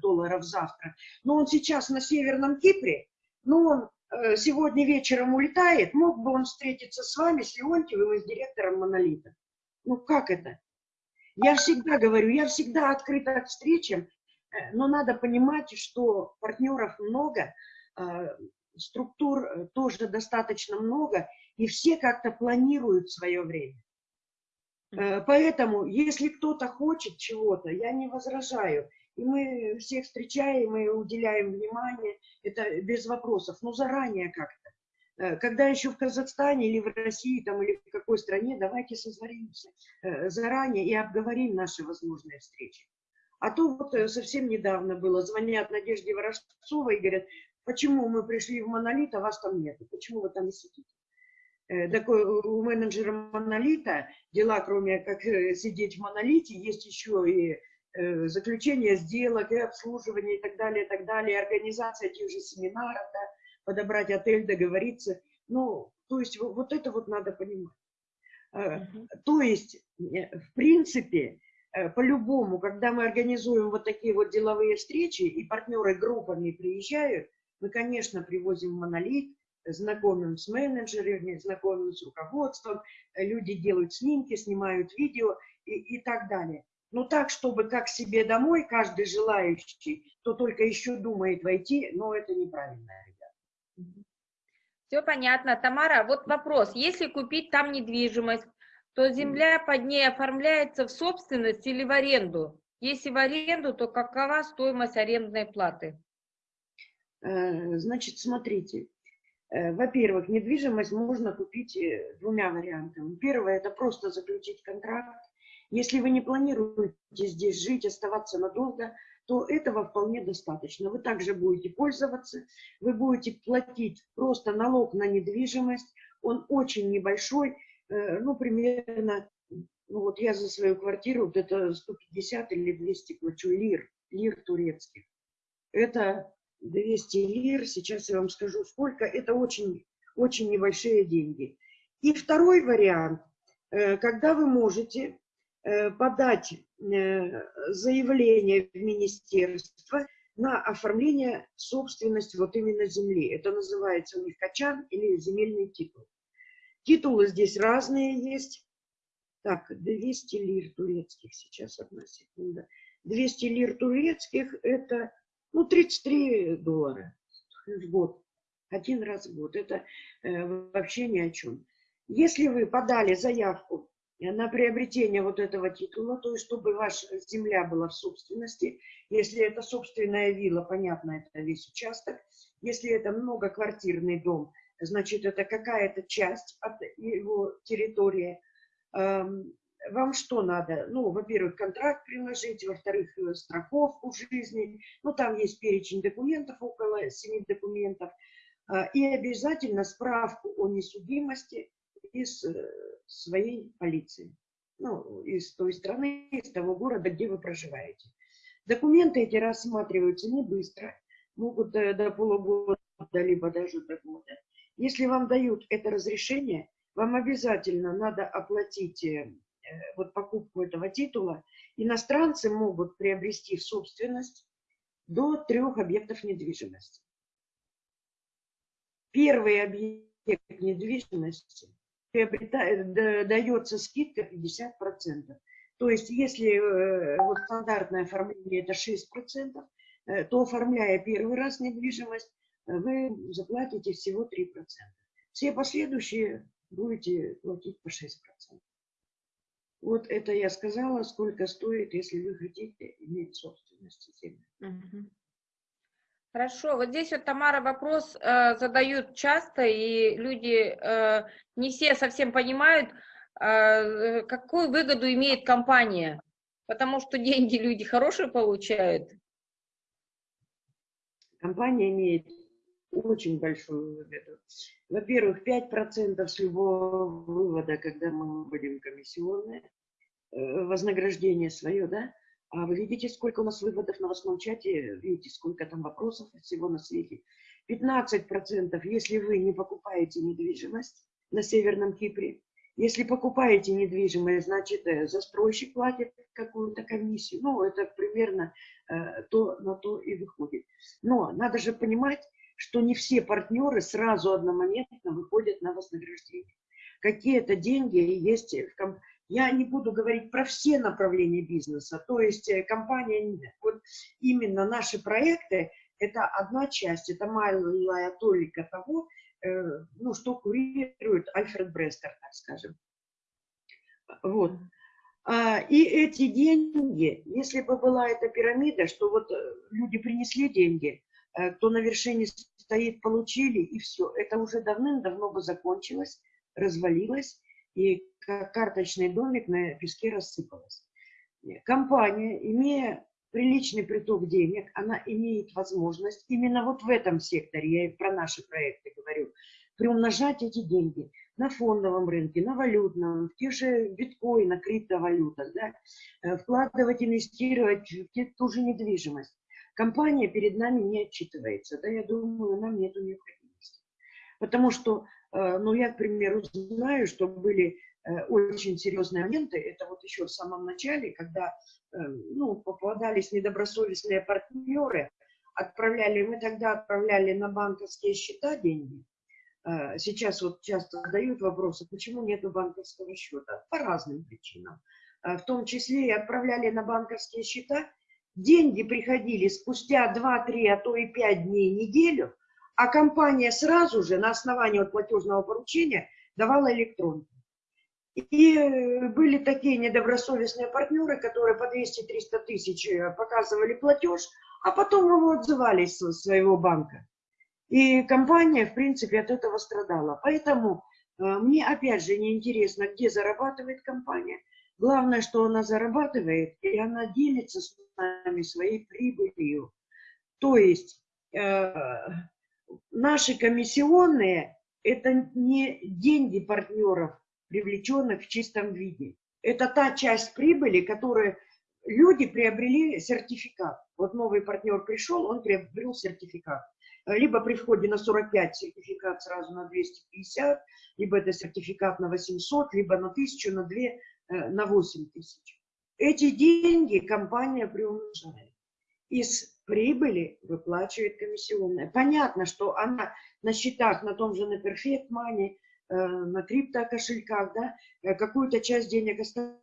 долларов завтра, но он сейчас на Северном Кипре, но он сегодня вечером улетает, мог бы он встретиться с вами, с Леонтьевым и с директором Монолита. Ну, как это? Я всегда говорю, я всегда открыта к встречам, но надо понимать, что партнеров много, структур тоже достаточно много, и все как-то планируют свое время. Э, поэтому, если кто-то хочет чего-то, я не возражаю. И мы всех встречаем и уделяем внимание, это без вопросов, но заранее как-то. Э, когда еще в Казахстане или в России там, или в какой стране, давайте созвонимся э, заранее и обговорим наши возможные встречи. А то вот совсем недавно было, звонят Надежде Ворожцовой и говорят, почему мы пришли в Монолит, а вас там нет, почему вы там не сидите? Э, такой у менеджера монолита дела, кроме как э, сидеть в монолите, есть еще и э, заключение сделок, и обслуживание, и так далее, и так далее, организация тех же семинаров, да, подобрать отель, договориться. Ну, то есть вот это вот надо понимать. То есть, в принципе, по-любому, когда мы организуем вот такие вот деловые встречи, и партнеры группами приезжают, мы, конечно, привозим монолит, знакомим с менеджерами, знакомим с руководством, люди делают снимки, снимают видео и, и так далее. Но так, чтобы как себе домой каждый желающий, кто только еще думает войти, но это неправильно, ребят. Все понятно. Тамара, вот вопрос. Если купить там недвижимость, то земля под ней оформляется в собственность или в аренду? Если в аренду, то какова стоимость арендной платы? Э, значит, смотрите. Э, во-первых, недвижимость можно купить э, двумя вариантами. Первое – это просто заключить контракт. Если вы не планируете здесь жить, оставаться надолго, то этого вполне достаточно. Вы также будете пользоваться, вы будете платить просто налог на недвижимость. Он очень небольшой, ну, примерно, ну, вот я за свою квартиру, вот это 150 или 200 плачу лир, лир турецких. Это 200 лир, сейчас я вам скажу сколько, это очень, очень небольшие деньги. И второй вариант, э, когда вы можете э, подать э, заявление в министерство на оформление собственности вот именно земли. Это называется у них качан или земельный титул. Титулы здесь разные есть. Так, 200 лир турецких сейчас, одна секунда. 200 лир турецких – это ну, 33 доллара в год. Один раз в год. Это э, вообще ни о чем. Если вы подали заявку на приобретение вот этого титула, то есть чтобы ваша земля была в собственности, если это собственная вилла, понятно, это весь участок, если это многоквартирный дом, значит, это какая-то часть от его территории, эм, вам что надо? Ну, во-первых, контракт приложить, во-вторых, э, страховку жизни. Ну, там есть перечень документов, около семи документов. А, и обязательно справку о несудимости из э, своей полиции. Ну, из той страны, из того города, где вы проживаете. Документы эти рассматриваются не быстро, могут до, до полугода, либо даже до года. Если вам дают это разрешение, вам обязательно надо оплатить э, Э, вот покупку этого титула, иностранцы могут приобрести в собственность до трех объектов недвижимости. Первый объект недвижимости дается скидка 50%. То есть, если э, вот стандартное оформление это 6%, э, то оформляя первый раз недвижимость, вы заплатите всего 3%. Все последующие будете платить по 6%. Вот это я сказала, сколько стоит, если вы хотите иметь собственность земли. Хорошо, вот здесь вот Тамара вопрос э, задают часто, и люди э, не все совсем понимают, э, какую выгоду имеет компания, потому что деньги люди хорошие получают. Компания имеет очень большую выгоду. Во-первых, 5% с любого вывода, когда мы выводим комиссионные, э, вознаграждение свое, да, а вы видите, сколько у нас выводов на восьмом чате, видите, сколько там вопросов всего на свете. 15%, если вы не покупаете недвижимость на Северном Кипре, если покупаете недвижимость, значит, э, застройщик платит какую-то комиссию. Ну, это примерно э, то на то и выходит. Но надо же понимать, что не все партнеры сразу одномоментно выходят на вознаграждение. Какие-то деньги есть в компании. Я не буду говорить про все направления бизнеса, то есть э, компания, вот именно наши проекты, это одна часть, это малая толика того, э, ну, что курирует Альфред Брестер, так скажем. Вот. А, и эти деньги, если бы была эта пирамида, что вот э, люди принесли деньги, кто на вершине стоит, получили, и все. Это уже давным-давно бы закончилось, развалилось, и как карточный домик на песке рассыпалось. Компания, имея приличный приток денег, она имеет возможность именно вот в этом секторе, я про наши проекты говорю, приумножать эти деньги на фондовом рынке, на валютном, в тех же биткоинах, криптовалютах, да, э, вкладывать, инвестировать в ту же недвижимость компания перед нами не отчитывается. Да, я думаю, нам нет необходимости. Потому что, э, ну, я, к примеру, знаю, что были э, очень серьезные моменты, это вот еще в самом начале, когда, э, ну, попадались недобросовестные партнеры, отправляли, мы тогда отправляли на банковские счета деньги, сейчас вот часто задают вопросы, почему нет банковского счета? По разным причинам. В том числе и отправляли на банковские счета, деньги приходили спустя 2-3, а то и 5 дней, неделю, а компания сразу же на основании платежного поручения давала электронку. И э, были такие недобросовестные партнеры, которые по 200-300 тысяч э, показывали платеж, а потом его отзывались со своего банка. И компания, в принципе, от этого страдала. Поэтому э, мне, опять же, не интересно, где зарабатывает компания. Главное, что она зарабатывает, и она делится с нами своей прибылью. То есть э, наши комиссионные – это не деньги партнеров, привлеченных в чистом виде. Это та часть прибыли, которую люди приобрели сертификат. Вот новый партнер пришел, он приобрел сертификат. Либо при входе на 45 сертификат сразу на 250, либо это сертификат на 800, либо на 1000, на 2, э, на 8 тысяч. Эти деньги компания приумножает. Из прибыли выплачивает комиссионная. Понятно, что она на счетах на том же на Perfect Money, э, на крипто-кошельках, да, э, какую-то часть денег оставляет.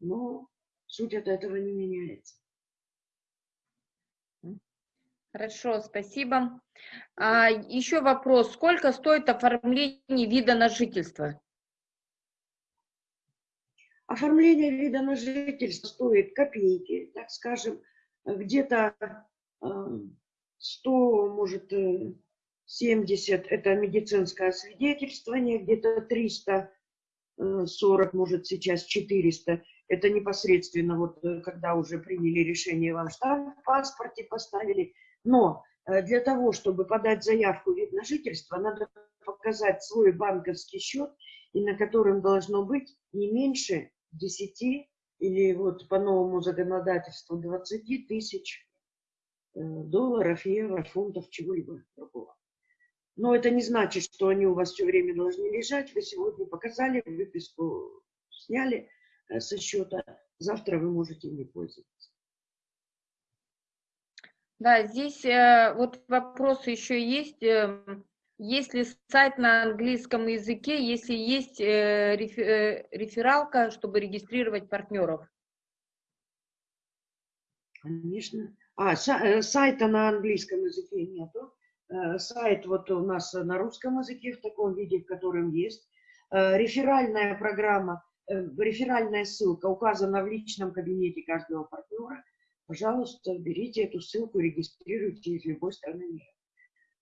Но суть от этого не меняется. Хорошо, спасибо. А, еще вопрос. Сколько стоит оформление вида на жительство? Оформление вида на жительство стоит копейки, так скажем, где-то 100, может, 70 – это медицинское освидетельствование, где-то 340, может, сейчас 400 – это непосредственно вот э, когда уже приняли решение, вам штамп в паспорте поставили. Но э, для того, чтобы подать заявку вид на жительство, надо показать свой банковский счет, и на котором должно быть не меньше 10 или вот по новому законодательству 20 тысяч э, долларов, евро, фунтов, чего-либо другого. Но это не значит, что они у вас все время должны лежать. Вы сегодня показали выписку, сняли э, со счета, завтра вы можете ими пользоваться. Да, здесь э, вот вопрос еще есть. Эм, есть ли сайт на английском языке, если есть э, э, рефералка, чтобы регистрировать партнеров? Конечно. А, э, сайта на английском языке нету. Сайт вот у нас на русском языке в таком виде, в котором есть. Реферальная программа, реферальная ссылка указана в личном кабинете каждого партнера. Пожалуйста, берите эту ссылку, регистрируйте из любой страны мира.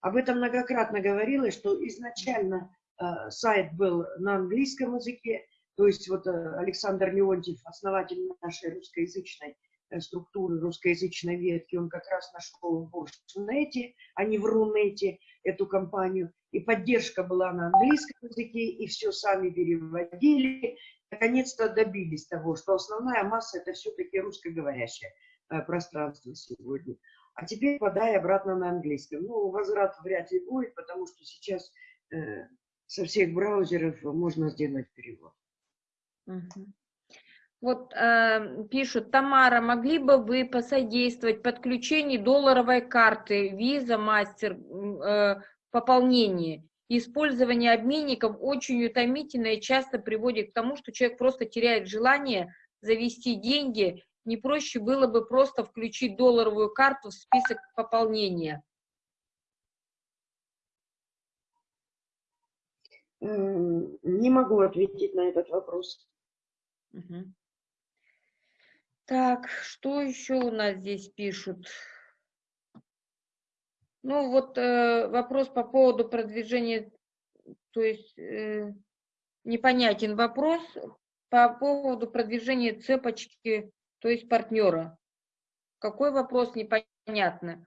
Об этом многократно говорилось, что изначально э, сайт был на английском языке, то есть вот э, Александр Леонтьев, основатель нашей русскоязычной э, структуры, русскоязычной ветки, он как раз нашел в Рунете, а не в Рунете эту компанию, и поддержка была на английском языке, и все сами переводили, наконец-то добились того, что основная масса это все-таки русскоговорящее э, пространство сегодня. А теперь подай обратно на английском. Ну, возврат вряд ли будет, потому что сейчас э, со всех браузеров можно сделать перевод. Вот э, пишут, Тамара, могли бы вы посодействовать подключению долларовой карты Visa Master э, пополнении? Использование обменников очень утомительно и часто приводит к тому, что человек просто теряет желание завести деньги не проще было бы просто включить долларовую карту в список пополнения? Не могу ответить на этот вопрос. Угу. Так, что еще у нас здесь пишут? Ну, вот э, вопрос по поводу продвижения, то есть э, непонятен вопрос по поводу продвижения цепочки то есть партнера. Какой вопрос непонятно.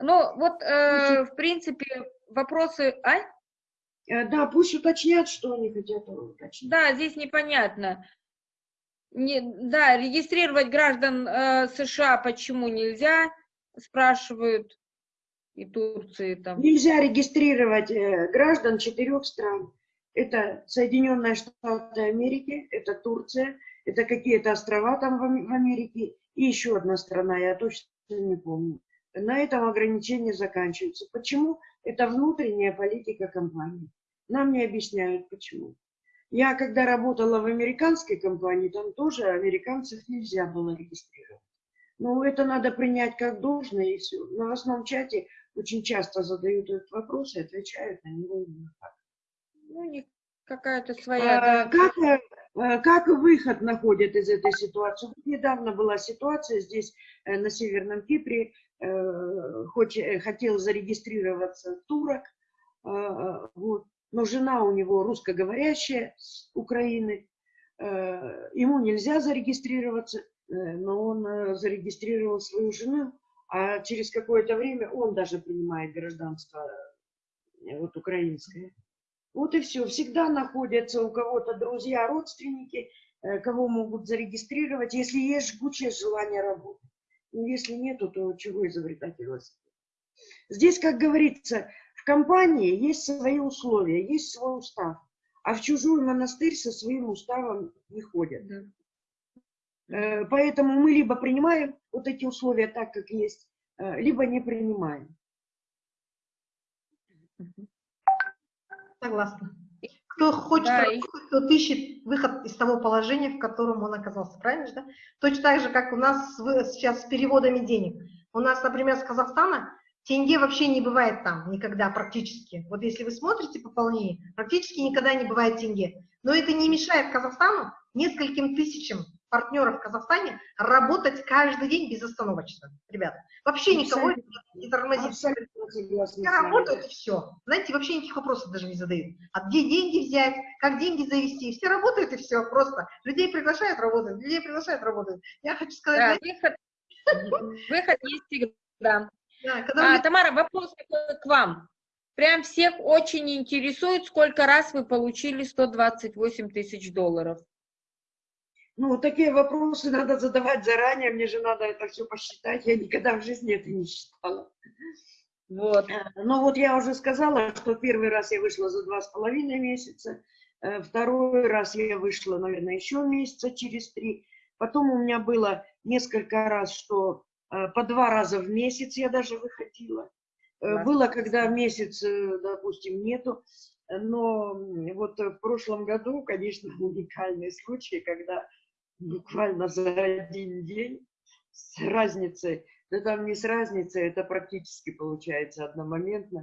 Ну, вот, э, в принципе, вопросы... А? Э, да, пусть уточнят, что они хотят уточнить. Да, здесь непонятно. Не, да, регистрировать граждан э, США почему нельзя, спрашивают и Турции там. Нельзя регистрировать э, граждан четырех стран. Это Соединенные Штаты Америки, это Турция, это какие-то острова там в Америке и еще одна страна, я точно не помню. на этом ограничения заканчиваются. Почему? Это внутренняя политика компании. Нам не объясняют, почему. Я, когда работала в американской компании, там тоже американцев нельзя было регистрировать. Ну, это надо принять как должное, и все. В новостном чате очень часто задают этот вопрос и отвечают на него именно так. Ну, какая-то своя... А, как, как выход находят из этой ситуации? Недавно была ситуация здесь, э, на Северном Кипре, э, хотел зарегистрироваться турок, вот, но жена у него русскоговорящая с Украины, э, ему нельзя зарегистрироваться, э, но он э, зарегистрировал свою жену, а через какое-то время он даже принимает гражданство вот украинское. Вот и все. Всегда находятся у кого-то друзья, родственники, кого могут зарегистрировать, если есть жгучее желание работать. Но если нету, то чего изобретать велосипед? Здесь, как говорится, компании есть свои условия, есть свой устав, а в чужой монастырь со своим уставом не ходят. Э, поэтому мы либо принимаем вот эти условия так, как есть, э, либо не принимаем. Согласна. Кто хочет да, работать, тот ищет выход из того положения, в котором он оказался. Правильно же, да? Точно так же, как у нас сейчас с переводами денег. У нас, например, с Казахстана Тенге вообще не бывает там никогда практически. Вот если вы смотрите пополнение, практически никогда не бывает тенге. Но это не мешает Казахстану, нескольким тысячам партнеров в Казахстане работать каждый день безостановочно, ребята. Вообще никого не тормозит. Все работают и все. Знаете, вообще никаких вопросов даже не задают. А где деньги взять, как деньги завести, все работают и все, просто. Людей приглашают работать, людей приглашают работать. Я хочу сказать... Да, выход, выход есть всегда. Да, а, Тамара, вопрос к вам. Прям всех очень интересует, сколько раз вы получили 128 тысяч долларов. Ну, такие вопросы надо задавать заранее, мне же надо это все посчитать, я никогда в жизни это не считала. Вот. Э, ну вот я уже сказала, что первый раз я вышла за два с половиной месяца, э, второй раз я вышла, наверное, еще месяца через три. Потом у меня было несколько раз, что Э, по два раза в месяц я даже выходила. Э, было, когда месяц, допустим, нету, но вот в прошлом году, конечно, уникальный случай, когда буквально за один день с разницей, да там не с разницей, это практически получается одномоментно,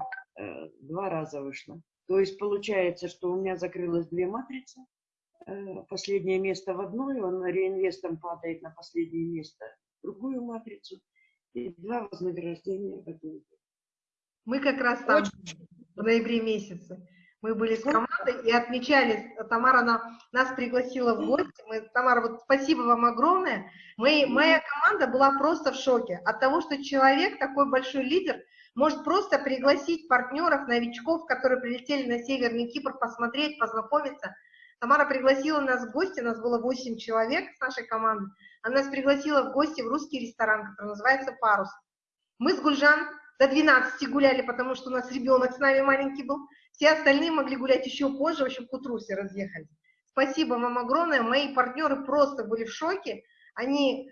два раза вышло. То есть получается, что у меня закрылось две матрицы, последнее место в одной, он реинвестом падает на последнее место другую матрицу и два вознаграждения в этом. Мы как раз там Очень... в ноябре месяце. Мы были с командой и отмечали, Тамара на, нас пригласила в гости. Мы, Тамара, вот спасибо вам огромное. Мы, моя команда была просто в шоке от того, что человек, такой большой лидер, может просто пригласить партнеров, новичков, которые прилетели на Северный Кипр, посмотреть, познакомиться. Тамара пригласила нас в гости, нас было 8 человек с нашей команды. Она нас пригласила в гости в русский ресторан, который называется «Парус». Мы с Гульжан до 12 гуляли, потому что у нас ребенок с нами маленький был. Все остальные могли гулять еще позже, в общем, к утру все разъехались. Спасибо вам огромное. Мои партнеры просто были в шоке. Они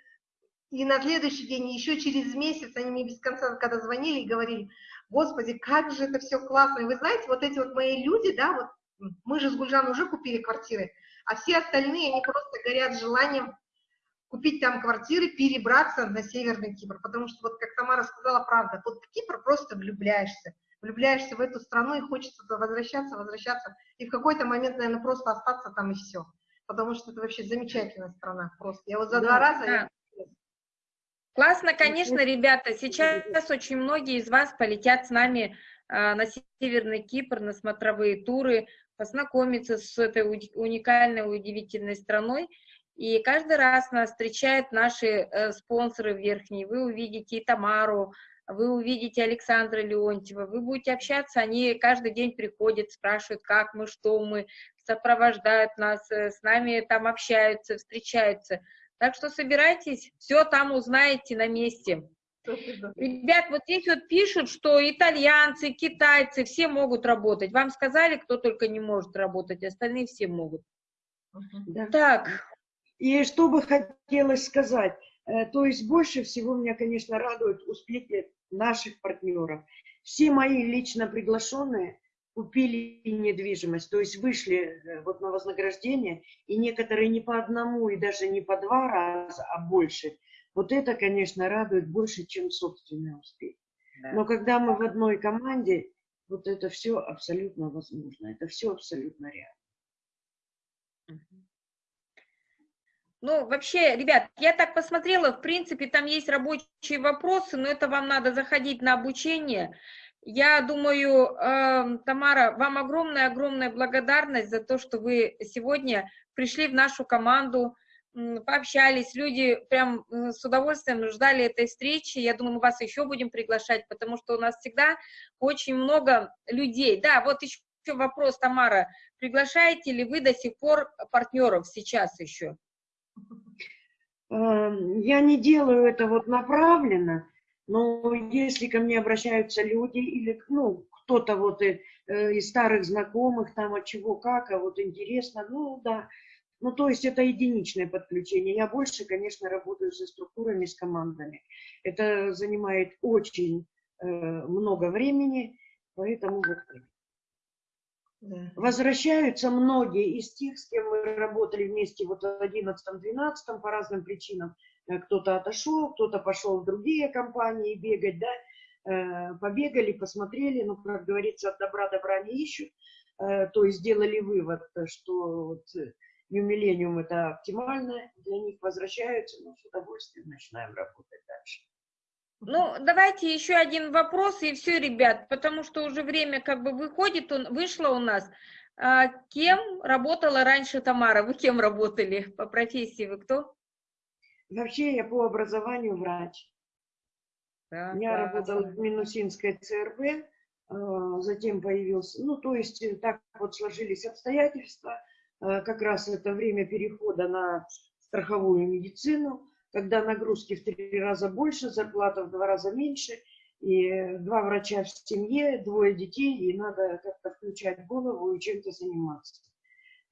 и на следующий день, и еще через месяц, они мне без конца, когда звонили и говорили, господи, как же это все классно. И вы знаете, вот эти вот мои люди, да, вот мы же с Гульжан уже купили квартиры, а все остальные, они просто горят желанием купить там квартиры, перебраться на Северный Кипр, потому что, вот как Тамара сказала, правда, вот в Кипр просто влюбляешься, влюбляешься в эту страну и хочется возвращаться, возвращаться, и в какой-то момент, наверное, просто остаться там и все, потому что это вообще замечательная страна, просто. Я вот за да, два раза... Да. Я... Классно, конечно, ребята, сейчас очень многие из вас полетят с нами э, на Северный Кипр, на смотровые туры, познакомиться с этой уникальной, удивительной страной, и каждый раз нас встречают наши э, спонсоры верхние. Вы увидите и Тамару, вы увидите Александра Леонтьева, вы будете общаться, они каждый день приходят, спрашивают, как мы, что мы, сопровождают нас, э, с нами там общаются, встречаются. Так что собирайтесь, все там узнаете на месте. Ребят, вот здесь вот пишут, что итальянцы, китайцы, все могут работать. Вам сказали, кто только не может работать, остальные все могут. Да. Так, и что бы хотелось сказать, то есть больше всего меня, конечно, радуют успехи наших партнеров. Все мои лично приглашенные купили недвижимость, то есть вышли э, вот на вознаграждение, и некоторые не по одному и даже не по два раза, а больше. Вот это, конечно, радует больше, чем собственный успех. Да. Но когда мы в одной команде, вот это все абсолютно возможно, это все абсолютно реально. Ну, вообще, ребят, я так посмотрела, в принципе, там есть рабочие вопросы, но это вам надо заходить на обучение. Я думаю, э, Тамара, вам огромная-огромная благодарность за то, что вы сегодня пришли в нашу команду, пообщались, люди прям с удовольствием ждали этой встречи. Я думаю, мы вас еще будем приглашать, потому что у нас всегда очень много людей. Да, вот еще вопрос, Тамара, приглашаете ли вы до сих пор партнеров сейчас еще? Эм, я не делаю это вот направленно, но если ко мне обращаются люди или ну, кто-то вот и, э, из старых знакомых, там от чего как, а вот интересно, ну да. Ну, то есть это единичное подключение. Я больше, конечно, работаю со структурами, с командами. Это занимает очень э, много времени, поэтому вот Возвращаются многие из тех, с кем мы работали вместе вот в 11-12 по разным причинам. Э, кто-то отошел, кто-то пошел в другие компании бегать, да, э, побегали, посмотрели, ну, как говорится, от добра добра не ищут, э, то есть сделали вывод, что вот New это оптимально, для них возвращаются, ну, с удовольствием начинаем работать дальше. Ну, давайте еще один вопрос, и все, ребят, потому что уже время как бы выходит, он, вышло у нас. А, кем работала раньше Тамара? Вы кем работали по профессии? Вы кто? Вообще я по образованию врач. Да, я да, работала в Минусинской ЦРБ, а, затем появился, ну, то есть э, так вот сложились обстоятельства, а, как раз это время перехода на страховую медицину, когда нагрузки в три раза больше, зарплата в два раза меньше, и два врача в семье, двое детей, и надо как-то включать голову и чем-то заниматься.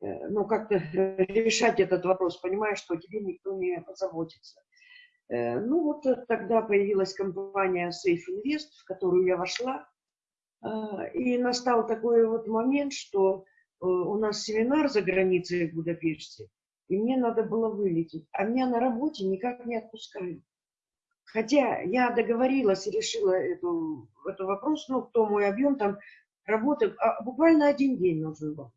Э, ну, как-то решать этот вопрос, понимая, что тебе никто не позаботится. Э, ну, вот тогда появилась компания Safe Invest, в которую я вошла. И настал такой вот момент, что э, у нас семинар за границей в Будапеште, и мне надо было вылететь. А меня на работе никак не отпускают. Хотя я договорилась и решила эту, эту вопрос, ну, кто мой объем там работы, а буквально один день нужен был,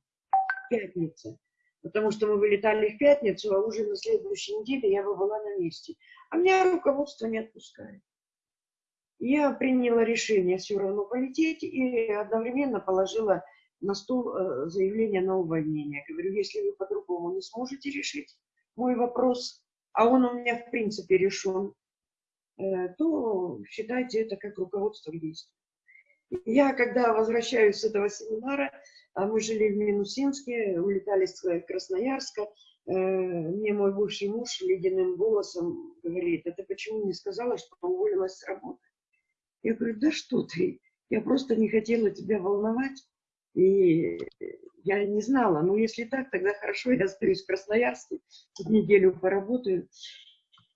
пятница. Потому что мы вылетали в пятницу, а уже на следующей неделе я бы была на месте. А меня руководство не отпускает. Я приняла решение все равно полететь и одновременно положила на стол э, заявление на увольнение. Говорю, если вы по-другому не сможете решить мой вопрос, а он у меня в принципе решен, э, то считайте это как руководство к действию. Я, когда возвращаюсь с этого семинара, а мы жили в Минусинске, улетали с Красноярска, э, мне мой бывший муж ледяным голосом говорит, это почему не сказала, что уволилась с работы? Я говорю, да что ты, я просто не хотела тебя волновать, и я не знала, ну если так, тогда хорошо, я остаюсь в Красноярске, неделю поработаю.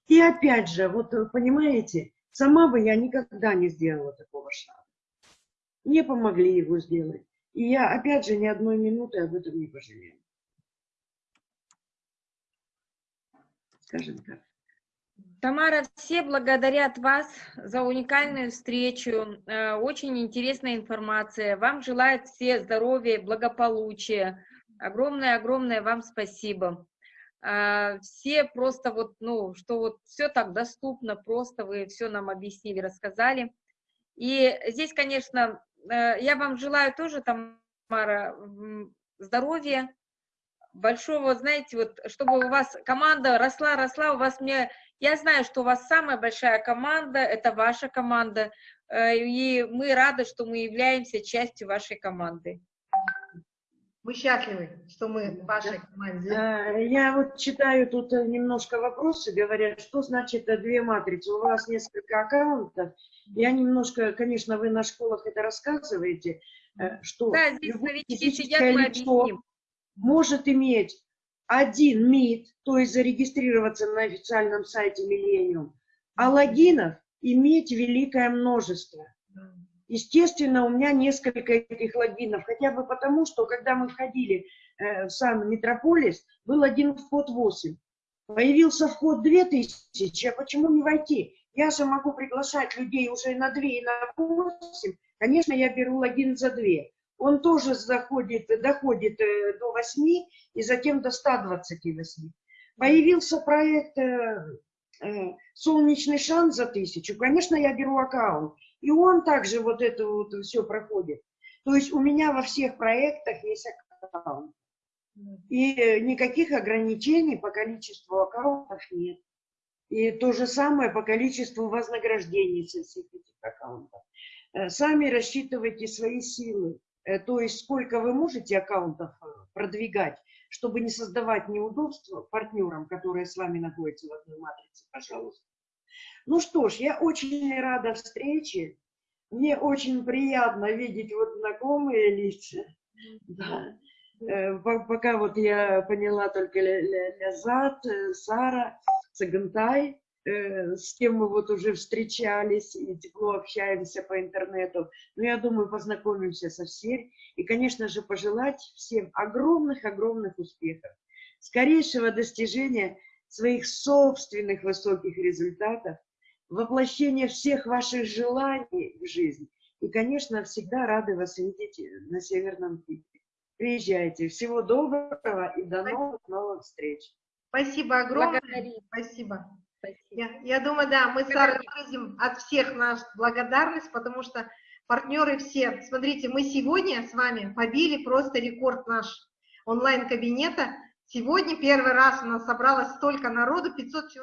И опять же, вот понимаете, сама бы я никогда не сделала такого шага. Мне помогли его сделать. И я, опять же, ни одной минуты об этом не пожалею. Скажем так. Тамара, все благодарят вас за уникальную встречу, э, очень интересная информация. Вам желают все здоровья, благополучия. Огромное-огромное вам спасибо. Э, все просто вот, ну, что вот все так доступно, просто вы все нам объяснили, рассказали. И здесь, конечно, э, я вам желаю тоже, Тамара, здоровья, большого, знаете, вот, чтобы у вас команда росла, росла, у вас мне я знаю, что у вас самая большая команда, это ваша команда, э, и мы рады, что мы являемся частью вашей команды. Мы счастливы, что мы в вашей команде. Я вот читаю тут э, немножко вопросы, говорят, что значит э, две матрицы. У вас несколько аккаунтов. Я немножко, конечно, вы на школах это рассказываете, что да, здесь новички сидят, мы объясним. может иметь один МИД, то есть зарегистрироваться на официальном сайте Millennium, а логинов иметь великое множество. Естественно, у меня несколько этих логинов, хотя бы потому, что когда мы входили э, в сам Метрополис, был один вход 8. Появился вход 2000, а почему не войти? Я же могу приглашать людей уже на 2 и на 8. Конечно, я беру логин за 2. Он тоже заходит, доходит э, до 8 и затем до 128. Появился проект э, э, «Солнечный шанс» за тысячу. Конечно, я беру аккаунт. И он также вот это вот все проходит. То есть у меня во всех проектах есть аккаунт. И никаких ограничений по количеству аккаунтов нет. И то же самое по количеству вознаграждений со всех этих аккаунтов. Сами рассчитывайте свои силы. Э, то есть сколько вы можете аккаунтов продвигать, чтобы не создавать неудобства партнерам, которые с вами находятся в одной матрице, пожалуйста. Ну что ж, я очень рада встрече. Мне очень приятно видеть вот знакомые лица. Да. Э, пока вот я поняла только Лязат, э, Сара, Цагантай, э, с кем мы вот уже встречались и тепло общаемся по интернету. Но я думаю, познакомимся со всеми. И, конечно же, пожелать всем огромных-огромных успехов, скорейшего достижения своих собственных высоких результатов, воплощение всех ваших желаний в жизнь. И, конечно, всегда рады вас видеть на Северном Кипре. Приезжайте. Всего доброго и до новых новых встреч. Спасибо огромное. Благодарим. Спасибо. Спасибо. Я, я думаю, да, мы с Сарой выразим от всех нашу благодарность, потому что партнеры все, смотрите, мы сегодня с вами побили просто рекорд наш онлайн-кабинета. Сегодня первый раз у нас собралось столько народу, 500 человек.